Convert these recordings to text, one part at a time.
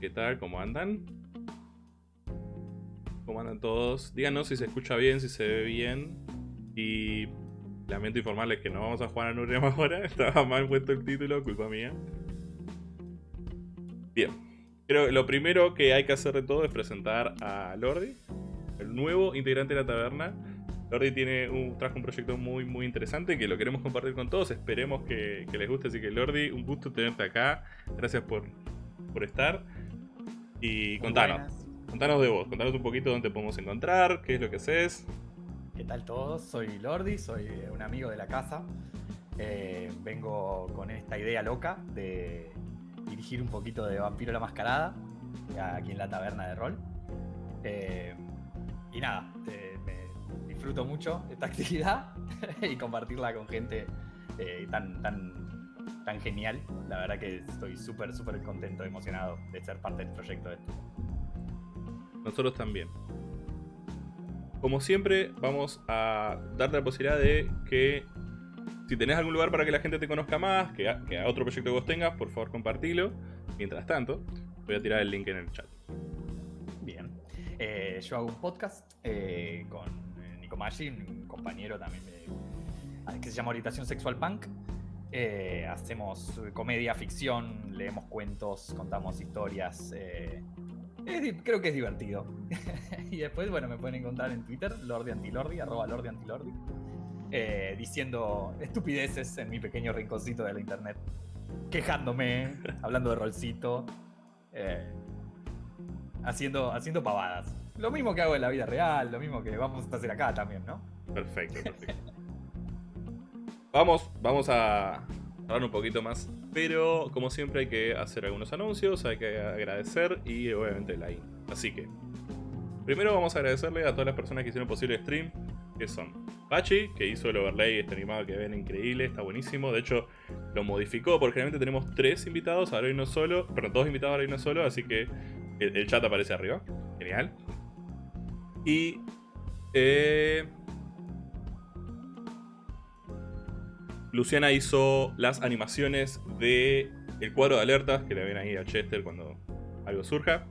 ¿Qué tal? ¿Cómo andan? ¿Cómo andan todos? Díganos si se escucha bien, si se ve bien. Y lamento informarles que no vamos a jugar a Nurem ahora. Estaba mal puesto el título, culpa mía. Bien. Que lo primero que hay que hacer de todo es presentar a Lordi, el nuevo integrante de la taberna. Lordi tiene un, trajo un proyecto muy muy interesante que lo queremos compartir con todos. Esperemos que les guste. Así que Lordi, un gusto tenerte acá. Gracias por, por estar. Y contanos. Contanos de vos, contanos un poquito dónde podemos encontrar, qué es lo que haces. ¿Qué tal todos? Soy Lordi, soy un amigo de la casa. Eh, vengo con esta idea loca de dirigir un poquito de Vampiro la Mascarada aquí en la taberna de rol. Eh, y nada, eh, me disfruto mucho esta actividad y compartirla con gente tan, tan, tan genial. La verdad que estoy súper, súper contento, emocionado de ser parte del proyecto este. Nosotros también. Como siempre, vamos a darte la posibilidad de que si tenés algún lugar para que la gente te conozca más, que a, otro proyecto que vos tengas, por favor compartilo. Mientras tanto, voy a tirar el link en el chat. Bien. Eh, yo hago un podcast eh, con eh, Nico Maggi, un compañero también que se llama Orientación Sexual Punk. Hacemos comedia, ficción, leemos cuentos, contamos historias creo que es divertido. y después, bueno, me pueden encontrar en Twitter, Lordi Antilordi, arroba Lordi Antilordi, eh, diciendo estupideces en mi pequeño rinconcito de la internet, quejándome, hablando de rolcito, eh, haciendo, haciendo pavadas. Lo mismo que hago en la vida real, lo mismo que vamos a hacer acá también, ¿no? Perfecto, perfecto. vamos, vamos a hablar un poquito más pero como siempre hay que hacer algunos anuncios, hay que agradecer y obviamente in. Así que, primero vamos a agradecerle a todas las personas que hicieron posible el stream, que son Pachi, que hizo el overlay, este animado que ven increíble, está buenísimo. De hecho, lo modificó porque generalmente tenemos tres invitados, ahora hay uno solo, perdón, dos invitados, ahora hay uno solo, así que el, chat aparece arriba. Genial. Y... Eh, Luciana hizo las animaciones de el cuadro de alertas que le ven ahí a Chester cuando algo surja.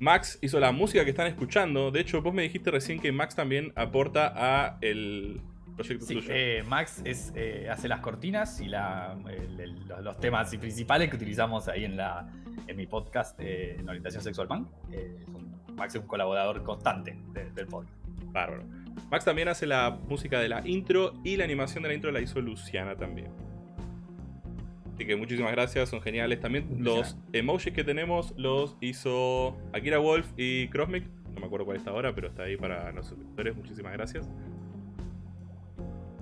Max hizo la música que están escuchando. De hecho, vos me dijiste recién que Max también aporta a el proyecto sí, tuyo. Eh, Max es, eh, hace las cortinas y los, temas principales que utilizamos ahí en, la, en mi podcast eh, en Orientación Sexual Punk. Max es un colaborador constante del podcast. Bárbaro. Max también hace la música de la intro y la animación de la intro la hizo Luciana también. Así que muchísimas gracias, son geniales. También los emojis que tenemos los hizo Akira Wolf y Crossmic. No me acuerdo cuál está ahora, pero está ahí para los suscriptores. Muchísimas gracias.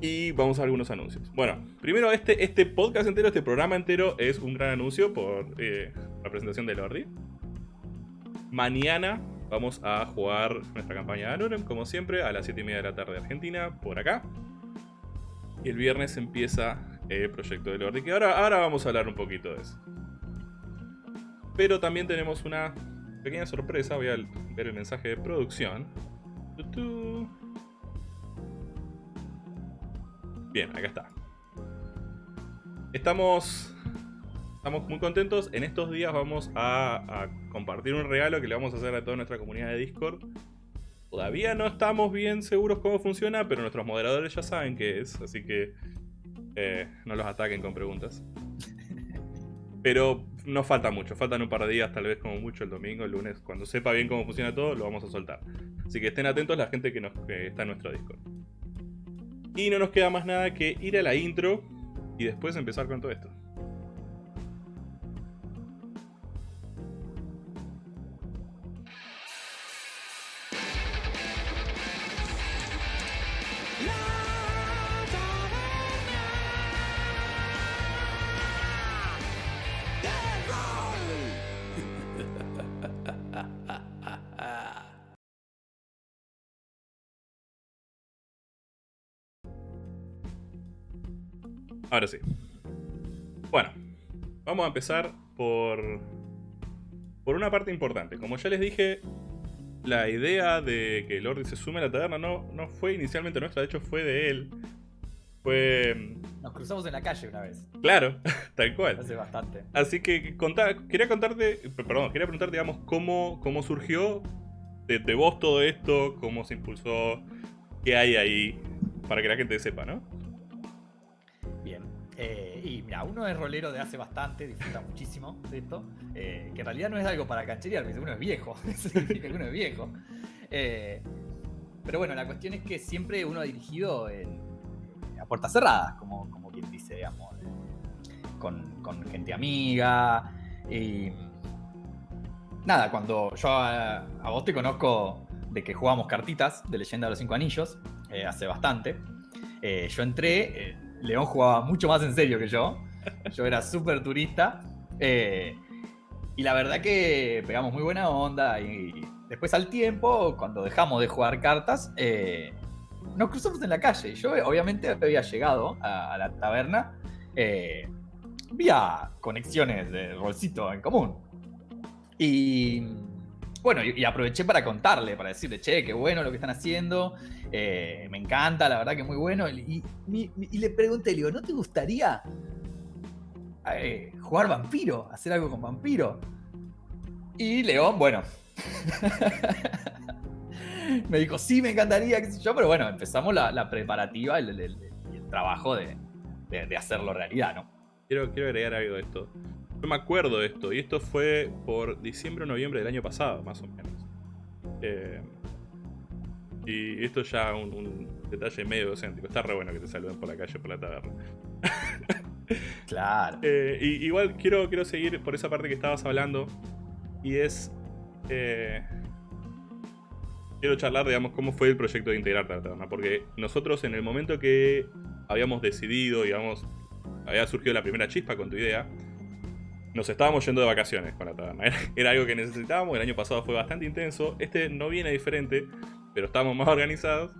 Y vamos a algunos anuncios. Bueno, primero este, este podcast entero, este programa entero es un gran anuncio por eh, la presentación de Lordi. Mañana Vamos a jugar nuestra campaña de Anorem, como siempre, a las 7 y media de la tarde de Argentina, por acá. Y el viernes empieza el proyecto de Lordi, que ahora, ahora vamos a hablar un poquito de eso. Pero también tenemos una pequeña sorpresa, voy a ver el mensaje de producción. Bien, acá está. Estamos estamos muy contentos. En estos días vamos a, compartir un regalo que le vamos a hacer a toda nuestra comunidad de Discord. Todavía no estamos bien seguros cómo funciona, pero nuestros moderadores ya saben qué es, así que eh, no los ataquen con preguntas. Pero no falta mucho, faltan un par de días, tal vez como mucho el domingo, el lunes, cuando sepa bien cómo funciona todo, lo vamos a soltar. Así que estén atentos la gente nos, que está en nuestro Discord. Y no nos queda más nada que ir a la intro y después empezar con todo esto. Ahora sí. Bueno, vamos a empezar por, por una parte importante. Como ya les dije, la idea de que Lordi se sume a la taberna no, no fue inicialmente nuestra, de hecho fue de él. Fue. Nos cruzamos en la calle una vez. Claro, tal cual. Hace bastante. Así que quería contarte, perdón, quería preguntarte, digamos, cómo, cómo surgió de, de vos todo esto, cómo se impulsó, qué hay ahí, para que la gente sepa, ¿no? Eh, y mira, uno es rolero de hace bastante, disfruta muchísimo de esto, eh, que en realidad no es algo para cancherear, uno es viejo, uno es viejo. Eh, pero bueno, la cuestión es que siempre uno ha dirigido a puertas cerradas, como, como quien dice, digamos, con, con, gente amiga. Y nada, cuando yo a, vos te conozco de que jugamos cartitas de Leyenda de los Cinco Anillos, eh, hace bastante, yo entré, León jugaba mucho más en serio que yo, yo era súper turista. y la verdad que pegamos muy buena onda y Después al tiempo, cuando dejamos de jugar cartas, eh, nos cruzamos en la calle. Yo obviamente había llegado a, la taberna eh, vía conexiones de rolcito en común. Y bueno, y, aproveché para contarle, para decirle, che, qué bueno lo que están haciendo, eh, me encanta, la verdad que muy bueno. Y, le pregunté, le digo, ¿no te gustaría jugar vampiro, hacer algo con vampiro? Y León, bueno, me dijo, sí, me encantaría, qué sé yo, pero bueno, empezamos la, preparativa y el, trabajo de, hacerlo realidad, ¿no? Quiero, quiero agregar algo de esto. Yo me acuerdo de esto, y esto fue por diciembre o noviembre del año pasado, más o menos. Eh, y esto ya un, un detalle medio docéntico. Está re bueno que te saluden por la calle, por la taberna. claro. Eh, y, igual quiero, quiero seguir por esa parte que estabas hablando. Y es eh, quiero charlar, digamos, cómo fue el proyecto de integrar la taberna. Porque nosotros en el momento que habíamos decidido, digamos, había surgido la primera chispa con tu idea, nos estábamos yendo de vacaciones con la taberna. Era, algo que necesitábamos, el año pasado fue bastante intenso. Este no viene diferente, pero estábamos más organizados.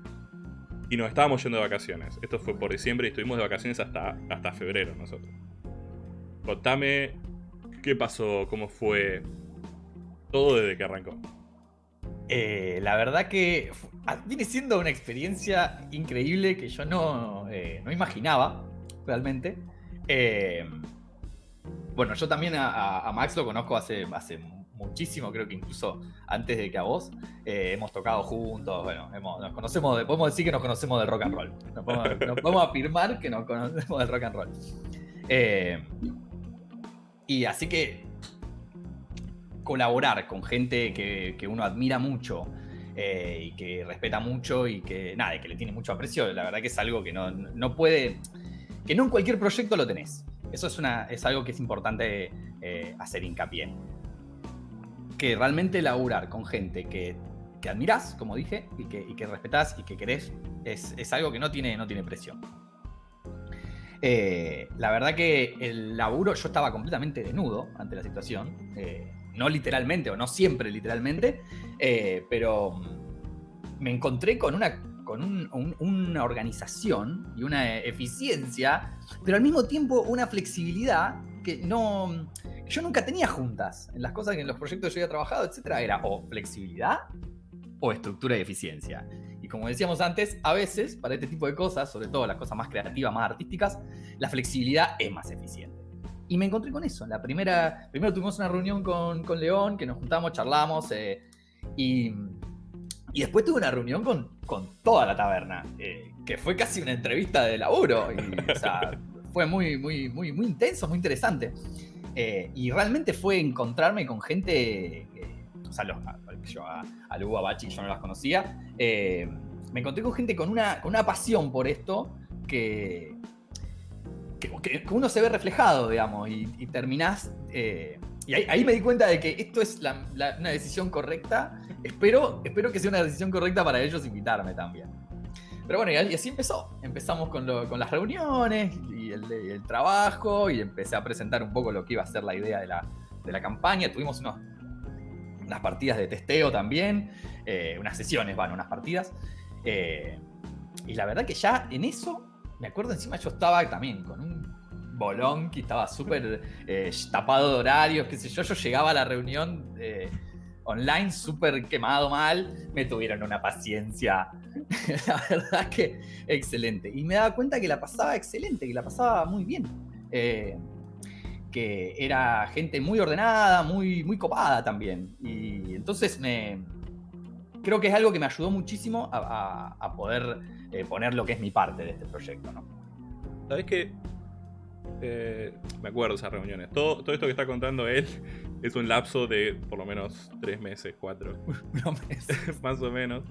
Y nos estábamos yendo de vacaciones. Esto fue por diciembre y estuvimos de vacaciones hasta, hasta febrero nosotros. Contame qué pasó, cómo fue, todo desde que arrancó. Eh, la verdad que ah, viene siendo una experiencia increíble que yo no, eh, imaginaba realmente. Eh, bueno, yo también a, Max lo conozco hace, hace muchísimo, creo que incluso antes de que a vos. hemos tocado juntos, bueno, nos conocemos, podemos decir que nos conocemos del rock and roll. Nos podemos, afirmar que nos conocemos del rock and roll. y así que colaborar con gente que, uno admira mucho eh, y que respeta mucho y que nada, que le tiene mucho aprecio, la verdad que es algo que no, puede, que no en cualquier proyecto lo tenés. Eso es, una, es algo que es importante eh, hacer hincapié. Que realmente laburar con gente que, que admirás, como dije, y que, y que respetás y que querés, es, algo que no tiene, no tiene presión. Eh, la verdad que el laburo, yo estaba completamente desnudo ante la situación no literalmente o no siempre literalmente, eh, pero me encontré con una con una organización y una eficiencia, pero al mismo tiempo una flexibilidad que no yo nunca tenía juntas. En las cosas que en los proyectos yo había trabajado, etcétera, era o flexibilidad o estructura y eficiencia. Y como decíamos antes, a veces para este tipo de cosas, sobre todo las cosas más creativas, más artísticas, la flexibilidad es más eficiente. Y me encontré con eso. La primera, primero tuvimos una reunión con, con León, que nos juntamos, charlamos, eh, y, y, después tuve una reunión con, con toda la taberna, eh, que fue casi una entrevista de laburo. Y, o sea, fue muy, muy, muy, muy intenso, muy interesante. Eh, y realmente fue encontrarme con gente, o sea, los, yo a, a Lugo, a Bachi, yo no las conocía. me encontré con gente con una, con una pasión por esto que, que, uno se ve reflejado, digamos, y, terminás... Eh, y ahí, me di cuenta de que esto es una decisión correcta. Espero, espero que sea una decisión correcta para ellos invitarme también. Pero bueno, y así empezó. Empezamos con, las reuniones y el, trabajo y empecé a presentar un poco lo que iba a ser la idea de la, campaña. Tuvimos unas partidas de testeo también, eh, unas sesiones, bueno, unas partidas. Eh, y la verdad que ya en eso me acuerdo encima yo estaba también con un bolón que estaba súper eh, tapado de horarios, qué sé yo. Yo llegaba a la reunión eh, online súper quemado mal, me tuvieron una paciencia, la verdad que excelente. Y me daba cuenta que la pasaba excelente, que la pasaba muy bien. Eh, que era gente muy ordenada, muy, muy copada también. Y entonces me, creo que es algo que me ayudó muchísimo a, poder poner lo que es mi parte de este proyecto. ¿no? ¿Sabes qué? Eh, me acuerdo de esas reuniones. Todo, todo esto que está contando él es un lapso de por lo menos tres meses, cuatro. meses. Más o menos.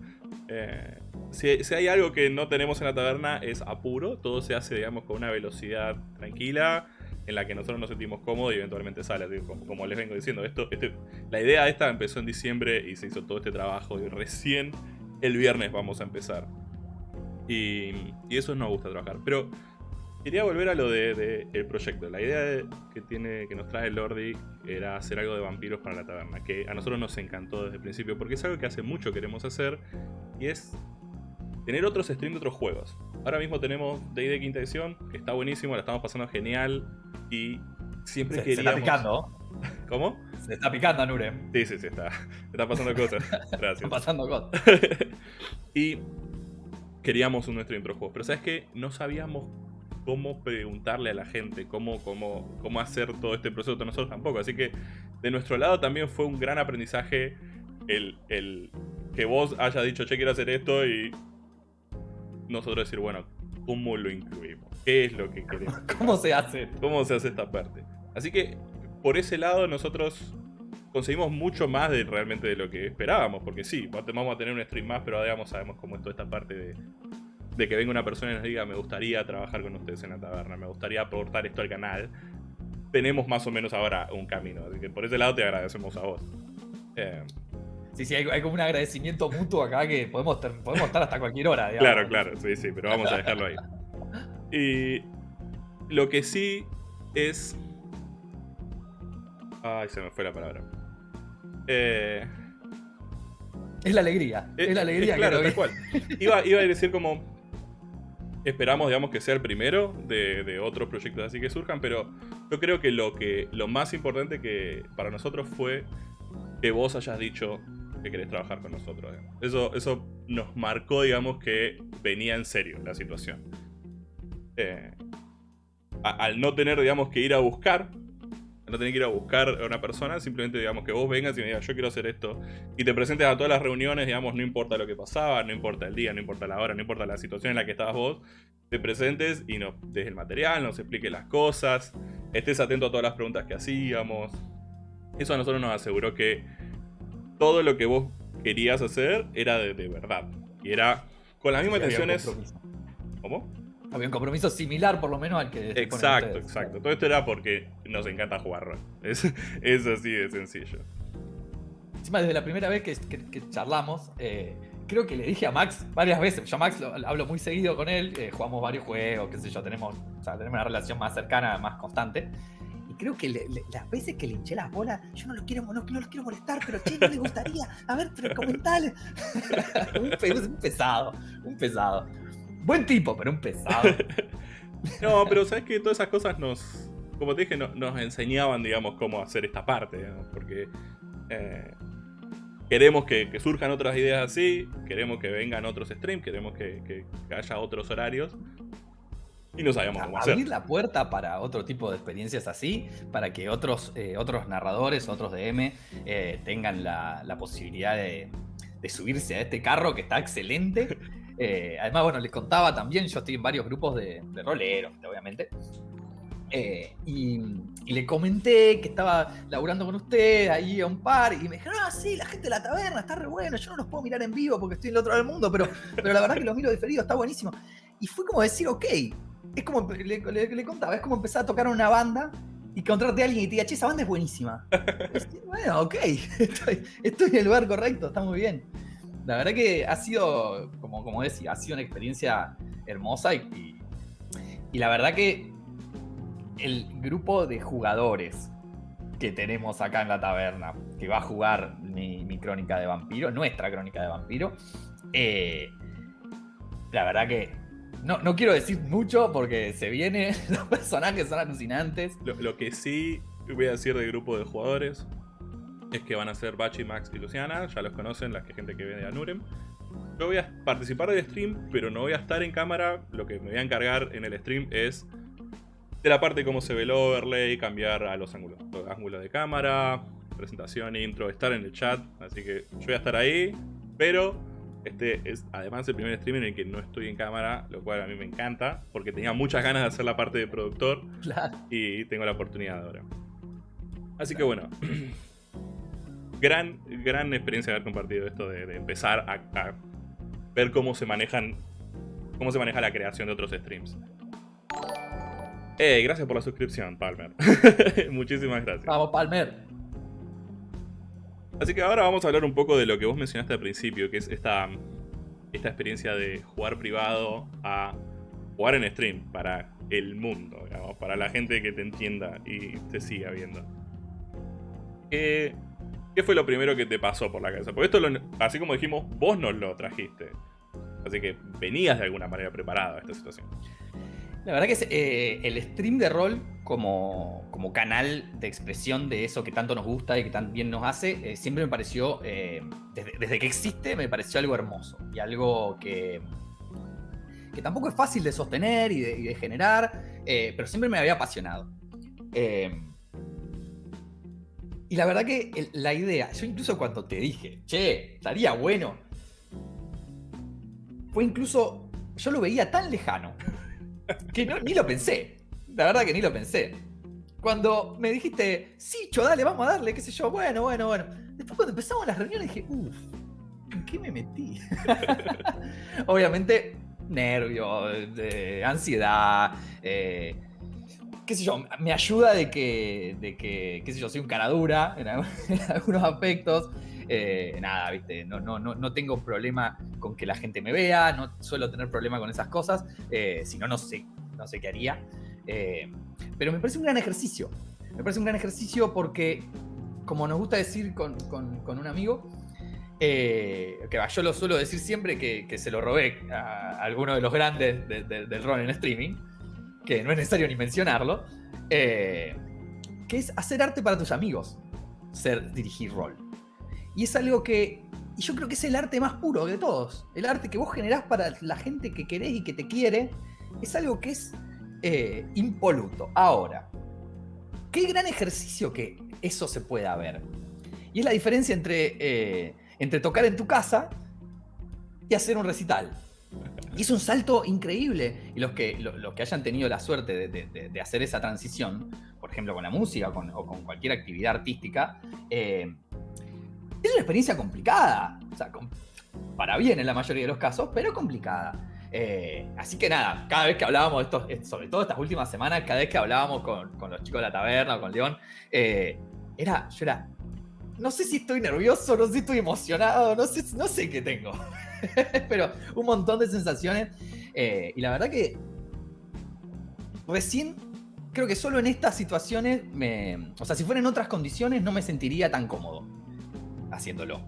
Eh, si, si, hay algo que no tenemos en la taberna es apuro. Todo se hace, digamos, con una velocidad tranquila en la que nosotros nos sentimos cómodos y eventualmente sale. como, les vengo diciendo, esto, este, la idea esta empezó en diciembre y se hizo todo este trabajo y recién el viernes vamos a empezar. Y, y eso nos gusta trabajar. Pero Quería volver a lo del de, el proyecto. La idea que, tiene, que nos trae Lordi era hacer algo de vampiros para la taberna, que a nosotros nos encantó desde el principio, porque es algo que hace mucho queremos hacer, y es tener otros streams de otros juegos. Ahora mismo tenemos D&D Quinta Edición, que está buenísimo, la estamos pasando genial, y siempre queríamos... Se está picando. ¿Cómo? Se está picando, Nurem. Sí, sí, sí, está. Está pasando cosas. Gracias. Están pasando cosas. y queríamos un stream de otros juegos, pero ¿sabes qué? No sabíamos cómo preguntarle a la gente, cómo, cómo, cómo hacer todo este proceso nosotros tampoco. Así que de nuestro lado también fue un gran aprendizaje el, el que vos hayas dicho, che, quiero hacer esto y nosotros decir, bueno, ¿cómo lo incluimos? ¿Qué es lo que queremos? ¿Cómo se hace? ¿Cómo se hace esta parte? Así que por ese lado nosotros conseguimos mucho más de realmente de lo que esperábamos, porque sí, vamos a tener un stream más, pero digamos sabemos cómo es toda esta parte de, de que venga una persona y nos diga, me gustaría trabajar con ustedes en la taberna, me gustaría aportar esto al canal, tenemos más o menos ahora un camino. Así que por ese lado te agradecemos a vos. Eh, sí, sí, hay, como un agradecimiento mutuo acá que podemos, podemos estar hasta cualquier hora. Claro, claro, sí, sí, pero vamos a dejarlo ahí. Y lo que sí es... Ay, se me fue la palabra. Eh... Es la alegría. Es, la alegría. claro, tal cual. Iba, iba a decir como esperamos, digamos, que sea el primero de, otros proyectos así que surjan, pero yo creo que lo, que lo más importante que para nosotros fue que vos hayas dicho que querés trabajar con nosotros. Eso, eso nos marcó, digamos, que venía en serio la situación. Eh, al no tener, digamos, que ir a buscar no tenés que ir a buscar a una persona, simplemente digamos que vos vengas y me digas yo quiero hacer esto y te presentes a todas las reuniones, digamos, no importa lo que pasaba, no importa el día, no importa la hora, no importa la situación en la que estabas vos, te presentes y nos des el material, nos expliques las cosas, estés atento a todas las preguntas que hacíamos. Eso a nosotros nos aseguró que todo lo que vos querías hacer era de, verdad y era con las mismas intenciones. ¿Cómo? Había un compromiso similar, por lo menos, al que. Exacto, exacto. Todo esto era porque nos encanta jugar rol. Es, así de sencillo. Encima, desde la primera vez que, charlamos, eh, creo que le dije a Max varias veces. Yo a Max lo, hablo muy seguido con él, eh, jugamos varios juegos, qué sé yo, tenemos, tenemos una relación más cercana, más constante. Y creo que las veces que le hinché las bolas, yo no los quiero, no, los quiero molestar, pero che, no le gustaría. A ver, pero comentale. un pesado, un pesado. Buen tipo, pero un pesado. no, pero sabes que todas esas cosas nos, como te dije, nos enseñaban, digamos, cómo hacer esta parte, porque eh, queremos que, surjan otras ideas así, queremos que vengan otros streams, queremos que, haya otros horarios. Y no sabíamos cómo hacer. Abrir la puerta para otro tipo de experiencias así, para que otros, eh, otros narradores, otros DM, eh, tengan la, posibilidad de, de subirse a este carro que está excelente Eh, además, bueno, les contaba también, yo estoy en varios grupos de, roleros, obviamente. Eh, y, le comenté que estaba laburando con usted ahí a un par y me dijeron, ah, sí, la gente de la taberna está re bueno, yo no los puedo mirar en vivo porque estoy en el otro lado del mundo, pero, pero la verdad que los miro diferido, está buenísimo. Y fue como decir, ok, es como, le, contaba, es como empezar a tocar una banda y encontrarte a alguien y te diga, che, esa banda es buenísima. bueno, ok, estoy, estoy en el lugar correcto, está muy bien la verdad que ha sido, como, como decía, ha sido una experiencia hermosa y, y, la verdad que el grupo de jugadores que tenemos acá en la taberna, que va a jugar mi, crónica de vampiro, nuestra crónica de vampiro, eh, la verdad que no, no, quiero decir mucho porque se viene, los personajes son alucinantes. Lo, lo que sí voy a decir del grupo de jugadores es que van a ser Bachi, Max y Luciana, ya los conocen, la gente que viene a Nurem. Yo voy a participar del stream, pero no voy a estar en cámara. Lo que me voy a encargar en el stream es de la parte de cómo se ve el overlay, cambiar a los ángulos, los ángulos de cámara, presentación, intro, estar en el chat. Así que yo voy a estar ahí, pero este es además el primer stream en el que no estoy en cámara, lo cual a mí me encanta, porque tenía muchas ganas de hacer la parte de productor y tengo la oportunidad ahora. Así que bueno, gran, gran experiencia haber compartido esto de, empezar a, ver cómo se manejan, cómo se maneja la creación de otros streams. Eh, gracias por la suscripción, Palmer. Muchísimas gracias. Vamos, Palmer. Así que ahora vamos a hablar un poco de lo que vos mencionaste al principio, que es esta, esta experiencia de jugar privado a jugar en stream para el mundo, para la gente que te entienda y te siga viendo. ¿Qué, fue lo primero que te pasó por la cabeza? Porque esto, así como dijimos, vos nos lo trajiste. Así que venías de alguna manera preparado a esta situación. La verdad que eh, el stream de rol como, como, canal de expresión de eso que tanto nos gusta y que tan bien nos hace, eh, siempre me pareció, eh, desde, que existe, me pareció algo hermoso y algo que, que tampoco es fácil de sostener y de, generar, pero siempre me había apasionado. Y la verdad que la idea, yo incluso cuando te dije, che, estaría bueno, fue incluso, yo lo veía tan lejano que ni lo pensé. La verdad que ni lo pensé. Cuando me dijiste, sí, cho, dale, vamos a darle, qué sé yo, bueno, bueno, bueno. Después cuando empezamos las reuniones dije, uff, ¿en qué me metí? Obviamente, nervio, ansiedad, eh, qué sé yo, me ayuda de que, de que, qué sé yo, soy un cara dura en, algunos aspectos. Eh, nada, viste, no, no, no, no tengo problema con que la gente me vea, no suelo tener problema con esas cosas, eh, si no, no sé, no sé qué haría. Eh, pero me parece un gran ejercicio, me parece un gran ejercicio porque, como nos gusta decir con, un amigo, que yo lo suelo decir siempre que, se lo robé a, alguno de los grandes del rol en streaming, que no es necesario ni mencionarlo, que es hacer arte para tus amigos, ser dirigir rol. Y es algo que. Y yo creo que es el arte más puro de todos. El arte que vos generás para la gente que querés y que te quiere. Es algo que es eh, impoluto. Ahora, qué gran ejercicio que eso se pueda ver. Y es la diferencia entre, eh, entre tocar en tu casa y hacer un recital. Y es un salto increíble. Y los que, los, que hayan tenido la suerte de, hacer esa transición, por ejemplo con la música o con, cualquier actividad artística, eh, es una experiencia complicada. O sea, para bien en la mayoría de los casos, pero complicada. Eh, así que nada, cada vez que hablábamos de esto, eh, sobre todo estas últimas semanas, cada vez que hablábamos con, los chicos de la taberna o con León, era, yo era, no sé si estoy nervioso, no sé si estoy emocionado, no sé, no sé qué tengo. pero un montón de sensaciones. y la verdad que recién, creo que solo en estas situaciones, me, o sea, si fuera en otras condiciones, no me sentiría tan cómodo haciéndolo.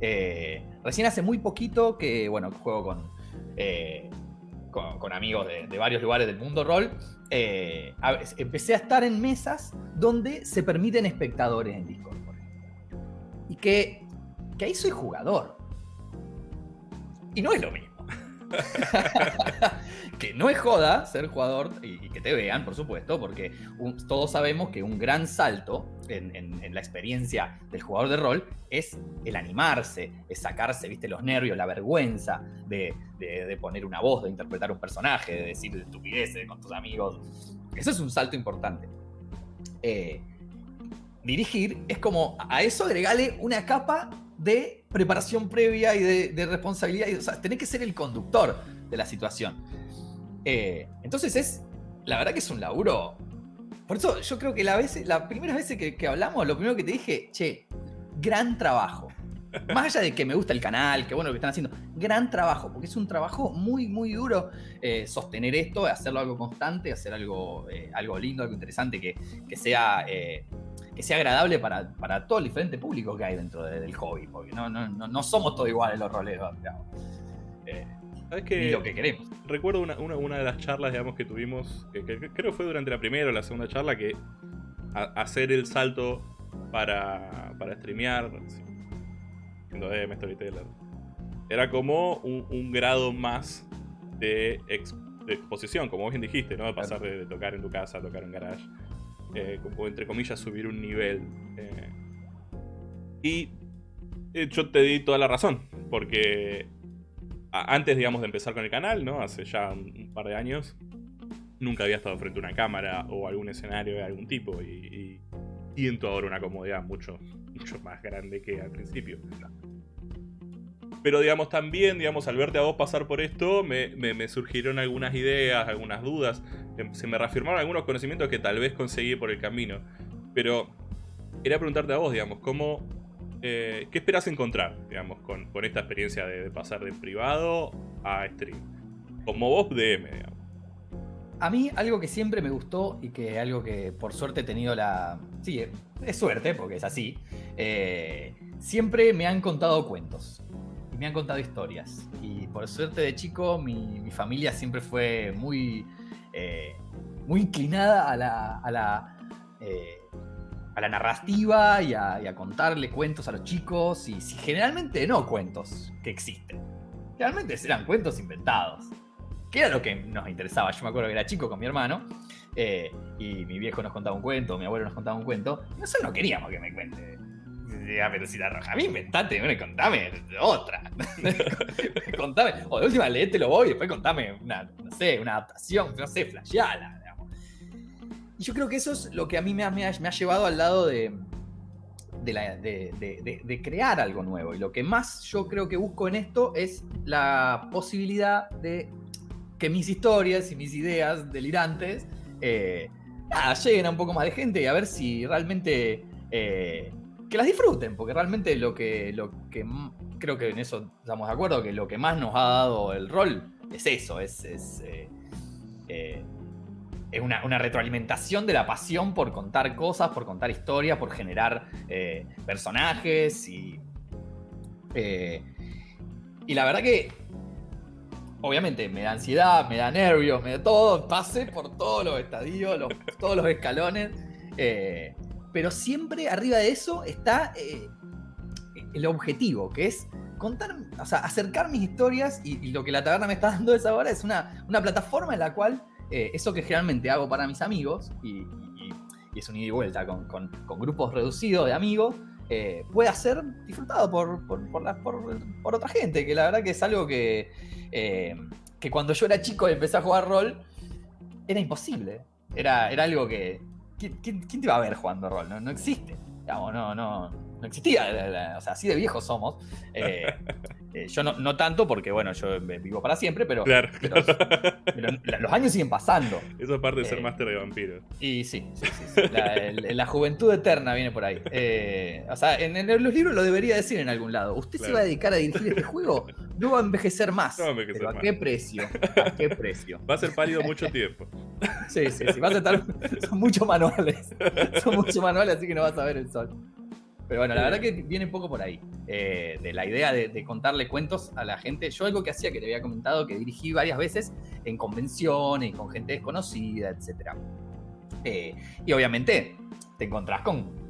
Eh, recién hace muy poquito que, bueno, juego con, eh, con, amigos de, varios lugares del mundo rol. Eh, empecé a estar en mesas donde se permiten espectadores en Discord. Y que, que ahí soy jugador. Y no es lo mismo. que no es joda ser jugador y, que te vean, por supuesto, porque todos sabemos que un gran salto en, la experiencia del jugador de rol es el animarse, es sacarse, viste, los nervios, la vergüenza de, poner una voz, de interpretar un personaje, de decir estupideces con tus amigos. Eso es un salto importante. Eh, dirigir es como a eso agregarle una capa de preparación previa y de, responsabilidad. o sea, tenés que ser el conductor de la situación. Eh, entonces es, la verdad que es un laburo. Por eso yo creo que la vez, las primeras veces que, hablamos, lo primero que te dije, che, gran trabajo. Más allá de que me gusta el canal, que bueno lo que están haciendo, gran trabajo, porque es un trabajo muy, muy duro eh, sostener esto, hacerlo algo constante, hacer algo, eh, algo lindo, algo interesante, que, sea que sea agradable para, todo el diferente público que hay dentro del hobby, porque no, no, no, somos todos iguales los roleros, digamos. Eh, ¿Sabes que lo que queremos. Recuerdo una, una, de las charlas, digamos, que tuvimos, que, creo que fue durante la primera o la segunda charla, que hacer el salto para, para streamear, siendo DM, Storyteller, era como un, grado más de, exposición, como vos bien dijiste, ¿no? De pasar de, tocar en tu casa a tocar en garage. Eh, como entre comillas subir un nivel. Eh. Y eh, yo te di toda la razón, porque antes, digamos, de empezar con el canal, ¿no? Hace ya un, par de años, nunca había estado frente a una cámara o algún escenario de algún tipo y, siento ahora una comodidad mucho, mucho más grande que al principio. Pero digamos también, digamos, al verte a vos pasar por esto, me, surgieron algunas ideas, algunas dudas. Em, se me reafirmaron algunos conocimientos que tal vez conseguí por el camino. Pero quería preguntarte a vos, digamos, ¿cómo, eh, ¿qué esperas encontrar, digamos, con, esta experiencia de, pasar de privado a stream? Como vos DM, digamos. A mí algo que siempre me gustó y que algo que por suerte he tenido la... Sí, es suerte porque es así. Eh, siempre me han contado cuentos y me han contado historias. Y por suerte de chico mi, familia siempre fue muy, eh, muy inclinada a la, a la, eh, narrativa y a, contarle cuentos a los chicos. Y, generalmente no cuentos que existen. Generalmente eran cuentos inventados. Que era lo que nos interesaba. Yo me acuerdo que era chico con mi hermano. Eh, y mi viejo nos contaba un cuento, mi abuelo nos contaba un cuento. Y nosotros no queríamos que me cuente a velocidad roja. A mí inventate, bueno, contame otra. contame, o de última lo voy y después contame una, no sé, una adaptación, no sé, flasheala. Y yo creo que eso es lo que a mí me ha, me ha, llevado al lado de, de, crear algo nuevo. Y lo que más yo creo que busco en esto es la posibilidad de que mis historias y mis ideas delirantes eh, lleguen a un poco más de gente y a ver si realmente eh, que las disfruten, porque realmente lo que, lo que creo que en eso estamos de acuerdo, que lo que más nos ha dado el rol es eso, es, es, eh, eh, una, retroalimentación de la pasión por contar cosas, por contar historias, por generar eh, personajes y... y la verdad que obviamente me da ansiedad, me da nervios, me da todo, pase por todos los estadios, todos los escalones. Pero siempre arriba de eso está eh, el objetivo, que es contar, o sea, acercar mis historias y, lo que la taberna me está dando es ahora es una, una plataforma en la cual eh, eso que generalmente hago para mis amigos y, es un ida y vuelta con, grupos reducidos de amigos, eh, pueda ser disfrutado por, por, por, otra gente, que la verdad que es algo que, que cuando yo era chico y empecé a jugar rol, era imposible. Era, era algo que, ¿quién, te va a ver jugando rol? No, no existe. Digamos, no, no, no existía. o sea, así de viejos somos. Eh, eh, yo no, tanto porque, bueno, yo vivo para siempre, pero, los años siguen pasando. Eso es parte de ser eh, máster de vampiros. Y sí, sí, sí. La, juventud eterna viene por ahí. o sea, en, los libros lo debería decir en algún lado. ¿Usted se va a dedicar a dirigir este juego? No va a envejecer más. No va a envejecer pero ¿A qué precio? ¿A qué precio? Va a ser pálido mucho tiempo. Sí, sí, sí. Va a estar, son muchos manuales. Son muchos manuales, así que no vas a ver el sol. Pero bueno, la verdad que viene un poco por ahí, eh, de la idea de, contarle cuentos a la gente. Yo algo que hacía, que te había comentado, que dirigí varias veces en convenciones, con gente desconocida, etc. Eh, y obviamente te encontrás con...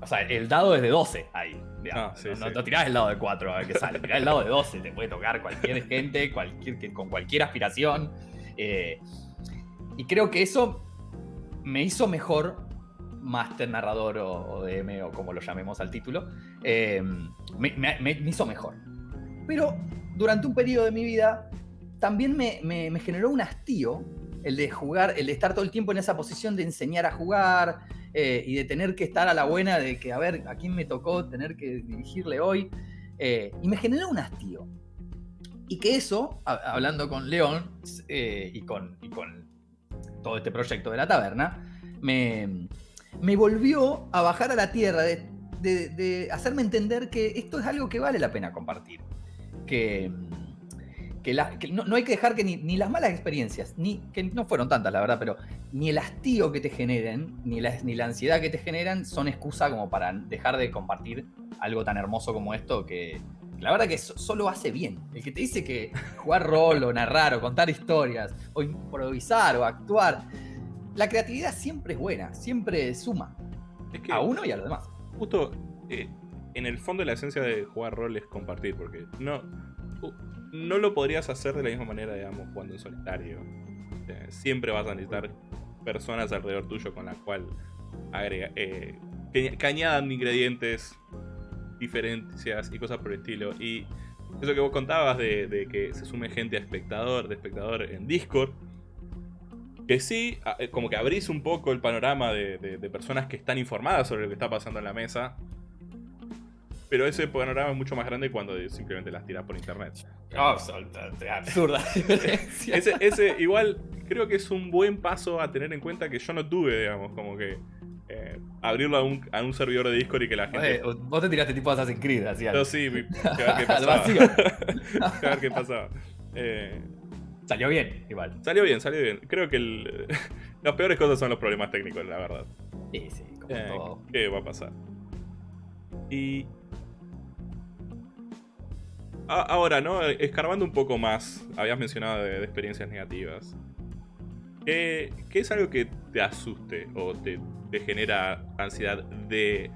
O sea, el dado es de 12 ahí. Ah, no, tirás el dado de 4 a ver qué sale, tirás el dado de 12, te puede tocar cualquier gente, cualquier, con cualquier aspiración. Eh, y creo que eso me hizo mejor máster narrador o, DM o como lo llamemos al título, em, me, hizo mejor. Pero durante un periodo de mi vida también me, generó un hastío el de jugar, el de estar todo el tiempo en esa posición de enseñar a jugar eh, y de tener que estar a la buena de que, a ver, a quién me tocó tener que dirigirle hoy. Eh, y me generó un hastío. Y que eso, hablando con León eh, y, con, y con todo este proyecto de la taberna, me, me volvió a bajar a la tierra, de, hacerme entender que esto es algo que vale la pena compartir. Que, no, hay que dejar que ni, las malas experiencias, ni que no fueron tantas, la verdad, pero ni el hastío que te generen, ni la, ni la ansiedad que te generan son excusa como para dejar de compartir algo tan hermoso como esto que, la verdad que solo hace bien. El que te dice que jugar rol o narrar o contar historias o improvisar o actuar la creatividad siempre es buena, siempre suma. a uno y a los demás. Justo eh, en el fondo la esencia de jugar rol es compartir, porque no, no lo podrías hacer de la misma manera, digamos, jugando en solitario. Eh, siempre vas a necesitar personas alrededor tuyo con las cuales agrega, eh, que, añadan ingredientes, diferencias y cosas por el estilo. Y eso que vos contabas de, que se sume gente a espectador, de espectador en Discord. Que sí, eh, como que abrís un poco el panorama de, de, personas que están informadas sobre lo que está pasando en la mesa. Pero ese panorama es mucho más grande cuando simplemente las tiras por internet. absurda ese, ese, igual, creo que es un buen paso a tener en cuenta que yo no tuve, digamos, como que eh, abrirlo a un, a un, servidor de Discord y que la gente. vos te tiraste tipo Assassin's Creed, así Yo sí, a ver qué pasaba. a ver qué pasaba. Eh, salió bien, igual. Salió bien, salió bien. Creo que el, las peores cosas son los problemas técnicos, la verdad. Sí, sí, como eh, todo. ¿Qué va a pasar? Y. ahora, ¿no? Escarbando un poco más, habías mencionado de experiencias negativas. ¿Qué, es algo que te asuste o te, genera ansiedad de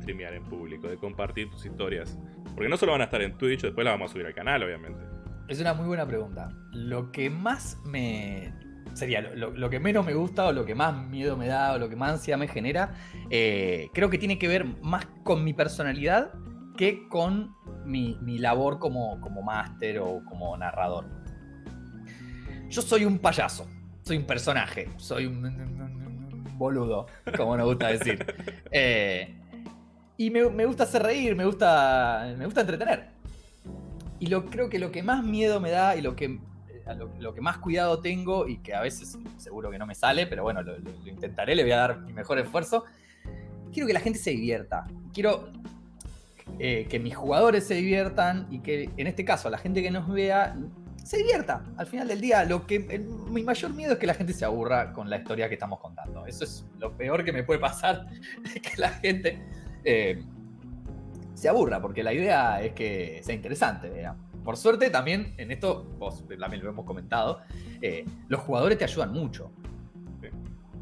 streamear en público, de compartir tus historias? Porque no solo van a estar en Twitch, después las vamos a subir al canal, obviamente. Es una muy buena pregunta. Lo que más me. Sería lo, que menos me gusta, o lo que más miedo me da, o lo que más ansiedad me genera, eh, creo que tiene que ver más con mi personalidad que con mi, labor como, como máster o como narrador. Yo soy un payaso soy un personaje, soy un, boludo, como nos gusta decir. Eh, y me, gusta hacer reír, me gusta, me gusta entretener. Y lo, creo que lo que más miedo me da y lo que, eh, lo, que más cuidado tengo, y que a veces seguro que no me sale, pero bueno, lo, intentaré, le voy a dar mi mejor esfuerzo, quiero que la gente se divierta. Quiero eh, que mis jugadores se diviertan y que en este caso la gente que nos vea se divierta. Al final del día, lo que mi mayor miedo es que la gente se aburra con la historia que estamos contando. Eso es lo peor que me puede pasar, que la gente eh, se aburra, porque la idea es que sea interesante. Por suerte también, en esto, vos también lo hemos comentado, eh, los jugadores te ayudan mucho.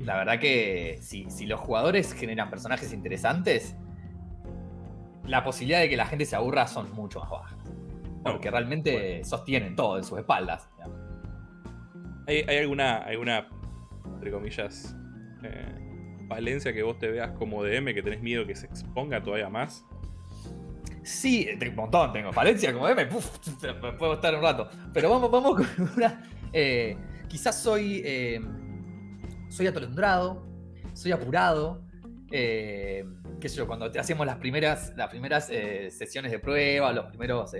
La verdad que si, si los jugadores generan personajes interesantes, la posibilidad de que la gente se aburra son mucho más bajas. Porque realmente sostienen todo en sus espaldas. ¿Hay, alguna, alguna, entre comillas, eh, valencia que vos te veas como DM, que tenés miedo que se exponga todavía más? Sí, un montón tengo. Valencia como DM, puedo estar un rato. Pero vamos, vamos con una. Eh, quizás soy. Eh, soy atolondrado, soy apurado. qué sé yo, cuando hacemos las primeras, las primeras sesiones de prueba, los primeros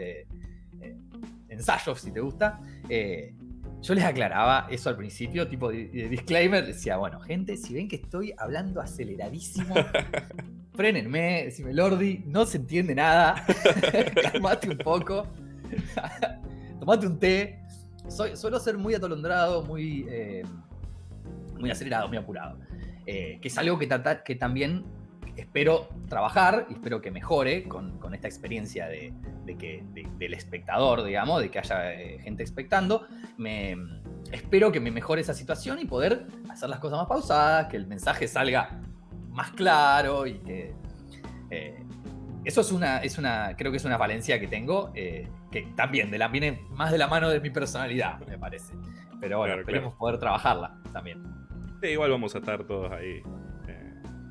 ensayos, si te gusta, eh, yo les aclaraba eso al principio, tipo de, disclaimer, decía, bueno, gente, si ven que estoy hablando aceleradísimo, frenenme, decime, Lordi, no se entiende nada, calmate un poco, tomate un té. Soy, suelo ser muy atolondrado, muy, eh, muy acelerado, muy apurado. Eh, que es algo que, que también espero trabajar y espero que mejore con, esta experiencia de, que, del espectador, digamos, de que haya eh, gente expectando. Me, espero que me mejore esa situación y poder hacer las cosas más pausadas, que el mensaje salga más claro y que... Eh, eso es una, es una, creo que es una valencia que tengo, eh, que también de la, viene más de la mano de mi personalidad, me parece. Pero bueno, esperemos poder trabajarla también. igual vamos a estar todos ahí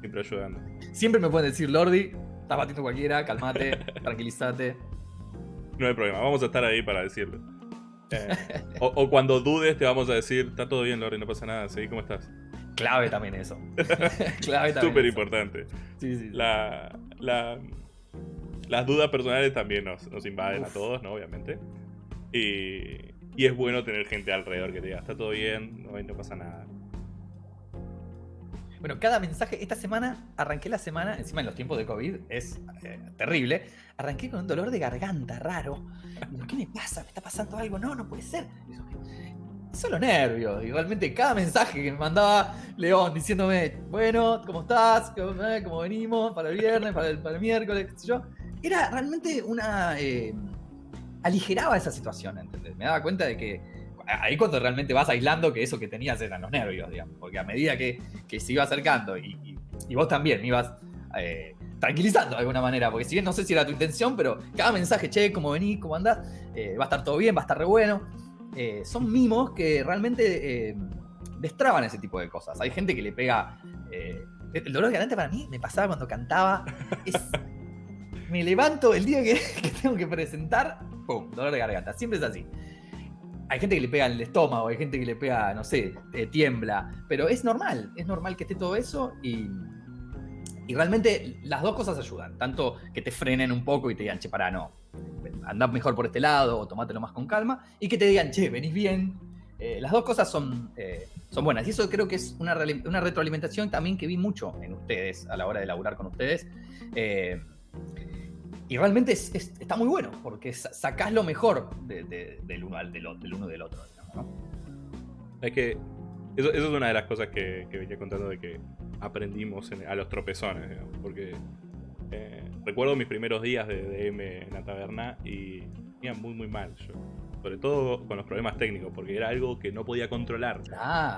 Siempre ayudando. Siempre me pueden decir, Lordi, estás batiendo cualquiera, calmate, tranquilízate. No hay problema, vamos a estar ahí para decirlo. Eh, o, cuando dudes, te vamos a decir, está todo bien, Lordi, no pasa nada, seguí como estás. Clave también eso. Clave también. Súper importante. Sí, sí, La, las dudas personales también nos, invaden a todos, ¿no? Obviamente. Y, y, es bueno tener gente alrededor que te diga, está todo bien, no, no pasa nada. Bueno, cada mensaje, esta semana, arranqué la semana, encima en los tiempos de COVID, es eh, terrible, arranqué con un dolor de garganta raro. ¿Qué me pasa? ¿Me está pasando algo? No, no puede ser. Solo nervios. Igualmente, cada mensaje que me mandaba León diciéndome, bueno, ¿cómo estás? ¿Cómo, venimos? Para el viernes, para el, miércoles, qué sé yo. Era realmente una... Eh, aligeraba esa situación, ¿entendés? Me daba cuenta de que ahí cuando realmente vas aislando que eso que tenías eran los nervios, digamos, porque a medida que, se iba acercando y, Y vos también me ibas eh, tranquilizando de alguna manera, porque si bien no sé si era tu intención, pero cada mensaje, che, ¿cómo venís? ¿Cómo andás? Eh, va a estar todo bien, va a estar re bueno. Eh, son mimos que realmente destraban ese tipo de cosas. Hay gente que le pega... el dolor de garganta para mí me pasaba cuando cantaba. me levanto el día que, que tengo que presentar, ¡pum! Dolor de garganta. Siempre es así hay gente que le pega en el estómago, hay gente que le pega, no sé, eh, tiembla, pero es normal, es normal que esté todo eso y, y realmente las dos cosas ayudan, tanto que te frenen un poco y te digan, che, pará, no, andá mejor por este lado o tomátelo más con calma, y que te digan, che, venís bien. Eh, las dos cosas son, eh, son buenas y eso creo que es una, una, retroalimentación también que vi mucho en ustedes a la hora de laburar con ustedes. Y realmente está muy bueno, porque sacás lo mejor del, uno, del, uno del otro. Es que eso, es una de las cosas que, venía contando de que aprendimos a los tropezones, porque eh, recuerdo mis primeros días de DM en la taberna y iba muy muy mal yo. Sobre todo con los problemas técnicos, porque era algo que no podía controlar.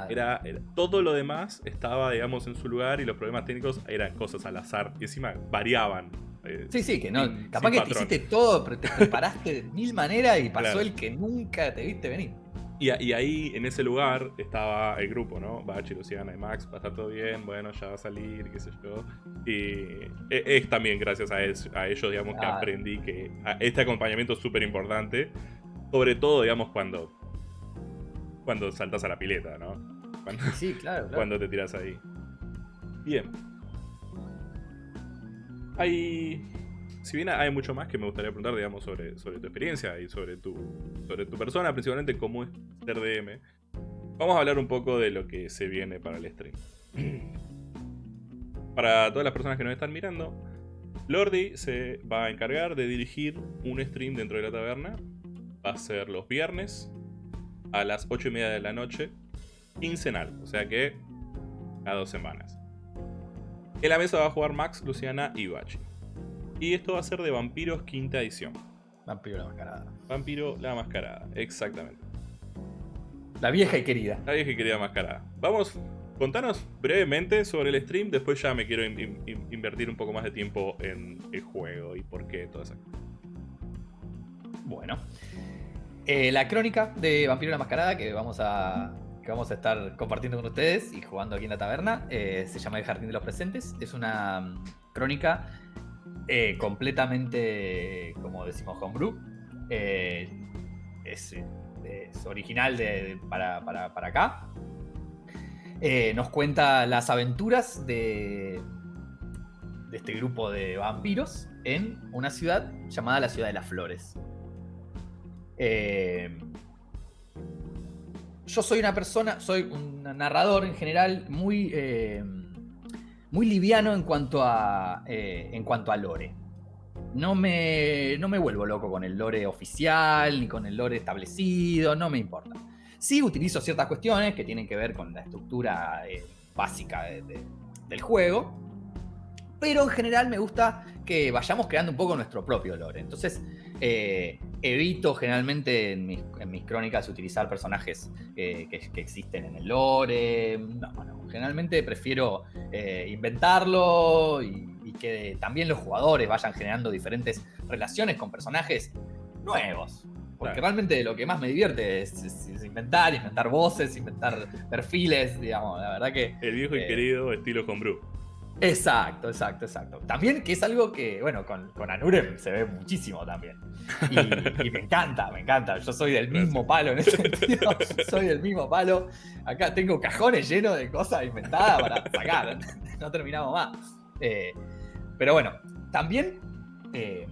Era, todo lo demás estaba, digamos, en su lugar y los problemas técnicos eran cosas al azar y encima variaban eh, sí, sí, que no. capaz que te hiciste todo, pero te preparaste de mil maneras y pasó el que nunca te viste venir. Y, ahí, en ese lugar, estaba el grupo, ¿no? Bachi, Luciana y Max, va a estar todo bien, bueno, ya va a salir, qué sé yo. Y e, es, también gracias a, ellos, digamos, que aprendí que este acompañamiento es súper importante. Sobre todo, digamos, cuando, cuando saltas a la pileta, ¿no? Cuando, sí, claro, Cuando te tiras ahí. Bien. Hay. Si bien hay mucho más que me gustaría preguntar, digamos, sobre, sobre tu experiencia y sobre tu, sobre tu persona, principalmente cómo es ser DM, vamos a hablar un poco de lo que se viene para el stream. para todas las personas que nos están mirando, Lordi se va a encargar de dirigir un stream dentro de la taberna. Va a ser los viernes a las 8 y media de la noche, quincenal, o sea que a dos semanas. En la mesa va a jugar Max, Luciana y Bachi. Y esto va a ser de Vampiros quinta edición. Vampiro la mascarada. Vampiro la mascarada, exactamente. La vieja y querida. La vieja y querida mascarada. Vamos, contanos brevemente sobre el stream, después ya me quiero invertir un poco más de tiempo en el juego y por qué, todo eso. Bueno. Eh, la crónica de Vampiro la Mascarada que vamos a que vamos a estar compartiendo con ustedes y jugando aquí en la taberna. Eh, se llama El Jardín de los Presentes. Es una mm, crónica eh, completamente, como decimos, homebrew. Eh, es, original de, para, acá. nos cuenta las aventuras de, de este grupo de vampiros en una ciudad llamada la Ciudad de las Flores. Eh, yo soy una persona, soy un narrador en general muy, eh, muy liviano en cuanto, a, eh, en cuanto a lore. No me, no me vuelvo loco con el lore oficial ni con el lore establecido, no me importa. Sí utilizo ciertas cuestiones que tienen que ver con la estructura eh, básica del juego, pero en general me gusta que vayamos creando un poco nuestro propio lore. Entonces, eh, evito generalmente en mis, crónicas utilizar personajes eh, que, existen en el lore. No, generalmente prefiero eh, inventarlo y, que también los jugadores vayan generando diferentes relaciones con personajes nuevos. Porque realmente lo que más me divierte es, inventar, inventar voces, inventar perfiles, digamos, la verdad que... El viejo y querido estilo Homebrew. Exacto, exacto, exacto. También que es algo que, bueno, con, con Anurem se ve muchísimo también. Y, me encanta, me encanta. Yo soy del mismo palo en ese sentido. Soy del mismo palo. Acá tengo cajones llenos de cosas inventadas para sacar. No terminamos más. Eh, pero bueno, también eh,